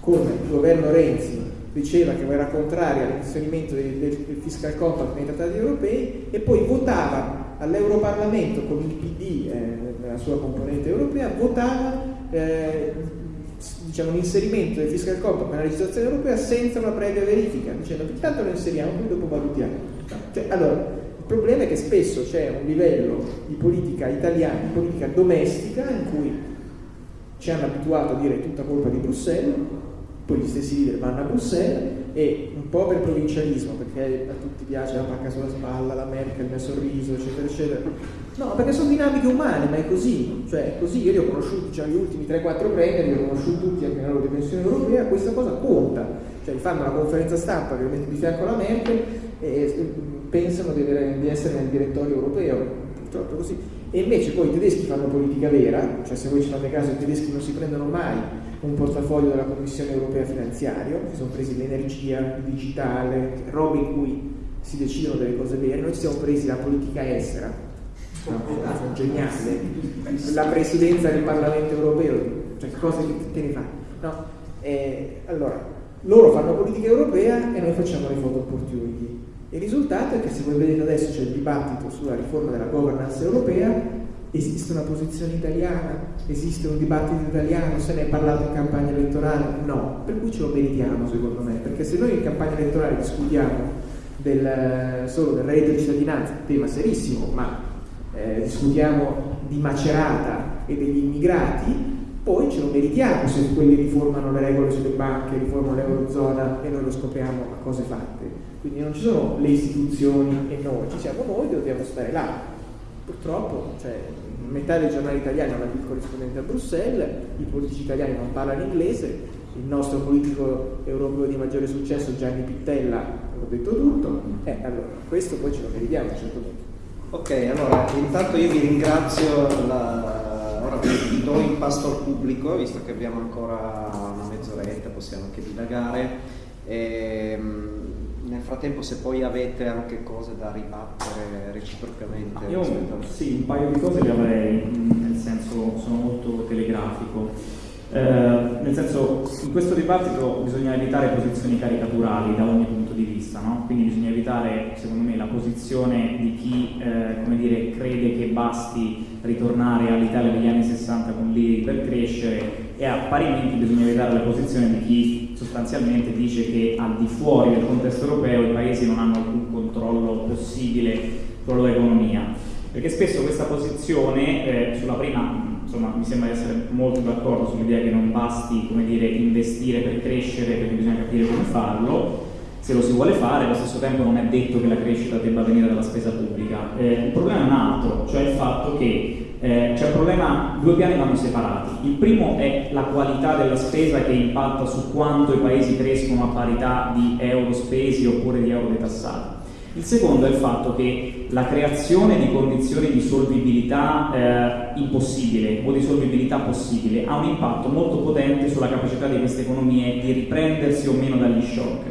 come il governo Renzi, diceva che era contraria all'inserimento del, del, del fiscal compact nei trattati europei e poi votava all'Europarlamento con il PD eh, nella sua componente europea, votava eh, diciamo, l'inserimento del fiscal compact nella legislazione europea senza una previa verifica, dicendo che intanto lo inseriamo, poi dopo valutiamo. Cioè, allora, il problema è che spesso c'è un livello di politica italiana, di politica domestica, in cui ci hanno abituato a dire tutta colpa di Bruxelles, poi gli stessi leader vanno a Bruxelles e un po' per provincialismo, perché a tutti piace la pacca sulla spalla, la Merkel nel sorriso, eccetera, eccetera. No, perché sono dinamiche umane, ma è così, cioè è così, io li ho conosciuti, cioè gli ultimi 3-4 premier, li ho conosciuti tutti anche nella loro dimensione europea, questa cosa conta, cioè fanno una conferenza stampa mettono di fianco alla Merkel e pensano di, avere, di essere nel direttorio europeo, purtroppo è così. E invece poi i tedeschi fanno politica vera, cioè se voi ci fate caso i tedeschi non si prendono mai un portafoglio della Commissione Europea Finanziario, si sono presi l'energia, il digitale, robe in cui si decidono delle cose vere, noi ci siamo presi la politica estera, sono geniale, la presidenza del Parlamento Europeo, cioè cose che, che ne fa. No? Eh, allora, loro fanno politica europea e noi facciamo le photo opportunity. Il risultato è che se voi vedete adesso c'è il dibattito sulla riforma della governance europea, Esiste una posizione italiana? Esiste un dibattito italiano? Se ne è parlato in campagna elettorale? No, per cui ce lo meritiamo secondo me, perché se noi in campagna elettorale discutiamo del, solo del reddito di cittadinanza, tema serissimo, ma eh, discutiamo di Macerata e degli immigrati, poi ce lo meritiamo se quelli riformano le regole sulle banche, riformano l'Eurozona e noi lo scopriamo a cose fatte. Quindi non ci sono le istituzioni e noi, ci siamo noi che dobbiamo stare là. Purtroppo cioè, metà dei giornali italiani hanno il corrispondente a Bruxelles, i politici italiani non parlano inglese, il nostro politico europeo di maggiore successo Gianni Pittella ha detto tutto, e eh, allora questo poi ce lo meritiamo a un certo punto. Ok, allora intanto io vi ringrazio, la... ora vi do il pasto al pubblico, visto che abbiamo ancora una mezz'oretta, possiamo anche dilagare. Ehm, nel frattempo se poi avete anche cose da ribattere reciprocamente. Io sì, un paio di cose le avrei, nel senso sono molto telegrafico. Eh, nel senso, in questo dibattito bisogna evitare posizioni caricaturali da ogni punto di vista, no? quindi bisogna evitare, secondo me, la posizione di chi eh, dire, crede che basti ritornare all'Italia degli anni 60 con l'IRI per crescere e a parimenti bisogna evitare la posizione di chi sostanzialmente dice che al di fuori del contesto europeo i paesi non hanno alcun controllo possibile sulla loro economia, perché spesso questa posizione eh, sulla prima insomma, mi sembra di essere molto d'accordo sull'idea che non basti dire, investire per crescere perché bisogna capire come farlo, se lo si vuole fare, allo stesso tempo non è detto che la crescita debba venire dalla spesa pubblica. Eh, il problema è un altro, cioè il fatto che eh, c'è un problema, due piani vanno separati. Il primo è la qualità della spesa che impatta su quanto i paesi crescono a parità di euro spesi oppure di euro detassati. Il secondo è il fatto che la creazione di condizioni di solvibilità eh, impossibile o di solvibilità possibile ha un impatto molto potente sulla capacità di queste economie di riprendersi o meno dagli shock.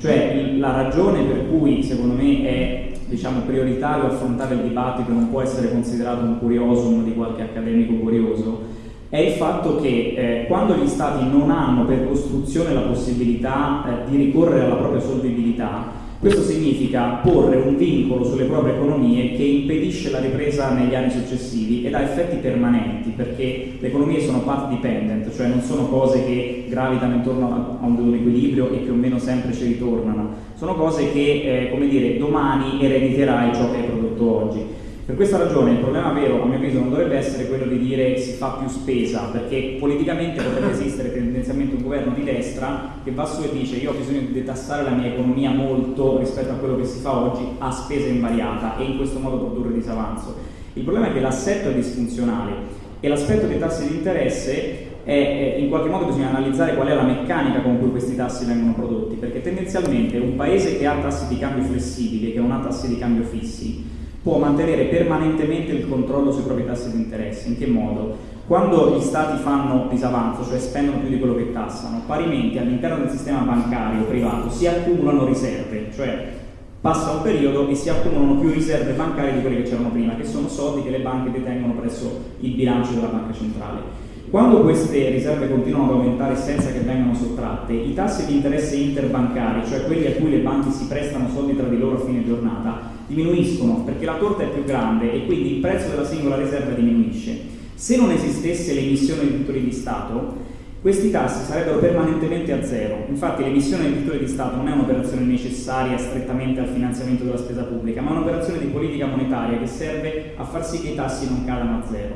Cioè la ragione per cui secondo me è diciamo, prioritario affrontare il dibattito non può essere considerato un curiosum di qualche accademico curioso, è il fatto che eh, quando gli stati non hanno per costruzione la possibilità eh, di ricorrere alla propria solvibilità, questo significa porre un vincolo sulle proprie economie che impedisce la ripresa negli anni successivi ed ha effetti permanenti perché le economie sono path dependent, cioè non sono cose che gravitano intorno a un equilibrio e più o meno sempre ci ritornano, sono cose che eh, come dire, domani erediterai ciò che hai prodotto oggi. Per questa ragione il problema vero, a mio avviso, non dovrebbe essere quello di dire si fa più spesa, perché politicamente potrebbe esistere tendenzialmente un governo di destra che va su e dice io ho bisogno di detassare la mia economia molto rispetto a quello che si fa oggi a spesa invariata e in questo modo produrre disavanzo. Il problema è che l'assetto è disfunzionale e l'aspetto dei tassi di interesse è, in qualche modo bisogna analizzare qual è la meccanica con cui questi tassi vengono prodotti, perché tendenzialmente un paese che ha tassi di cambio flessibili che non ha tassi di cambio fissi può mantenere permanentemente il controllo sui propri tassi di interesse. In che modo? Quando gli stati fanno disavanzo, cioè spendono più di quello che tassano, parimenti all'interno del sistema bancario privato si accumulano riserve, cioè passa un periodo e si accumulano più riserve bancarie di quelle che c'erano prima, che sono soldi che le banche detengono presso il bilancio della banca centrale. Quando queste riserve continuano ad aumentare senza che vengano sottratte, i tassi di interesse interbancari, cioè quelli a cui le banche si prestano soldi tra di loro a fine giornata, diminuiscono perché la torta è più grande e quindi il prezzo della singola riserva diminuisce. Se non esistesse l'emissione di titoli di Stato, questi tassi sarebbero permanentemente a zero. Infatti l'emissione di titoli di Stato non è un'operazione necessaria strettamente al finanziamento della spesa pubblica, ma è un'operazione di politica monetaria che serve a far sì che i tassi non cadano a zero.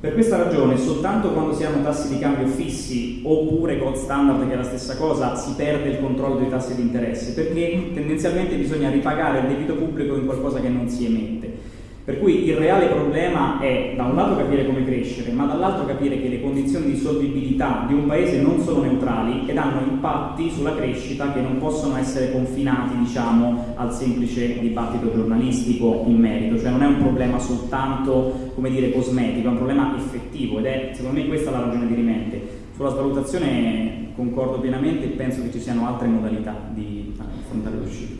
Per questa ragione, soltanto quando si hanno tassi di cambio fissi oppure gold standard, che è la stessa cosa, si perde il controllo dei tassi di interesse, perché tendenzialmente bisogna ripagare il debito pubblico in qualcosa che non si emette. Per cui il reale problema è da un lato capire come crescere, ma dall'altro capire che le condizioni di solvibilità di un paese non sono neutrali ed hanno impatti sulla crescita che non possono essere confinati diciamo, al semplice dibattito giornalistico in merito, cioè non è un problema soltanto dire, cosmetico, è un problema effettivo ed è secondo me questa la ragione di rimente. Sulla svalutazione concordo pienamente e penso che ci siano altre modalità di affrontare l'uscita.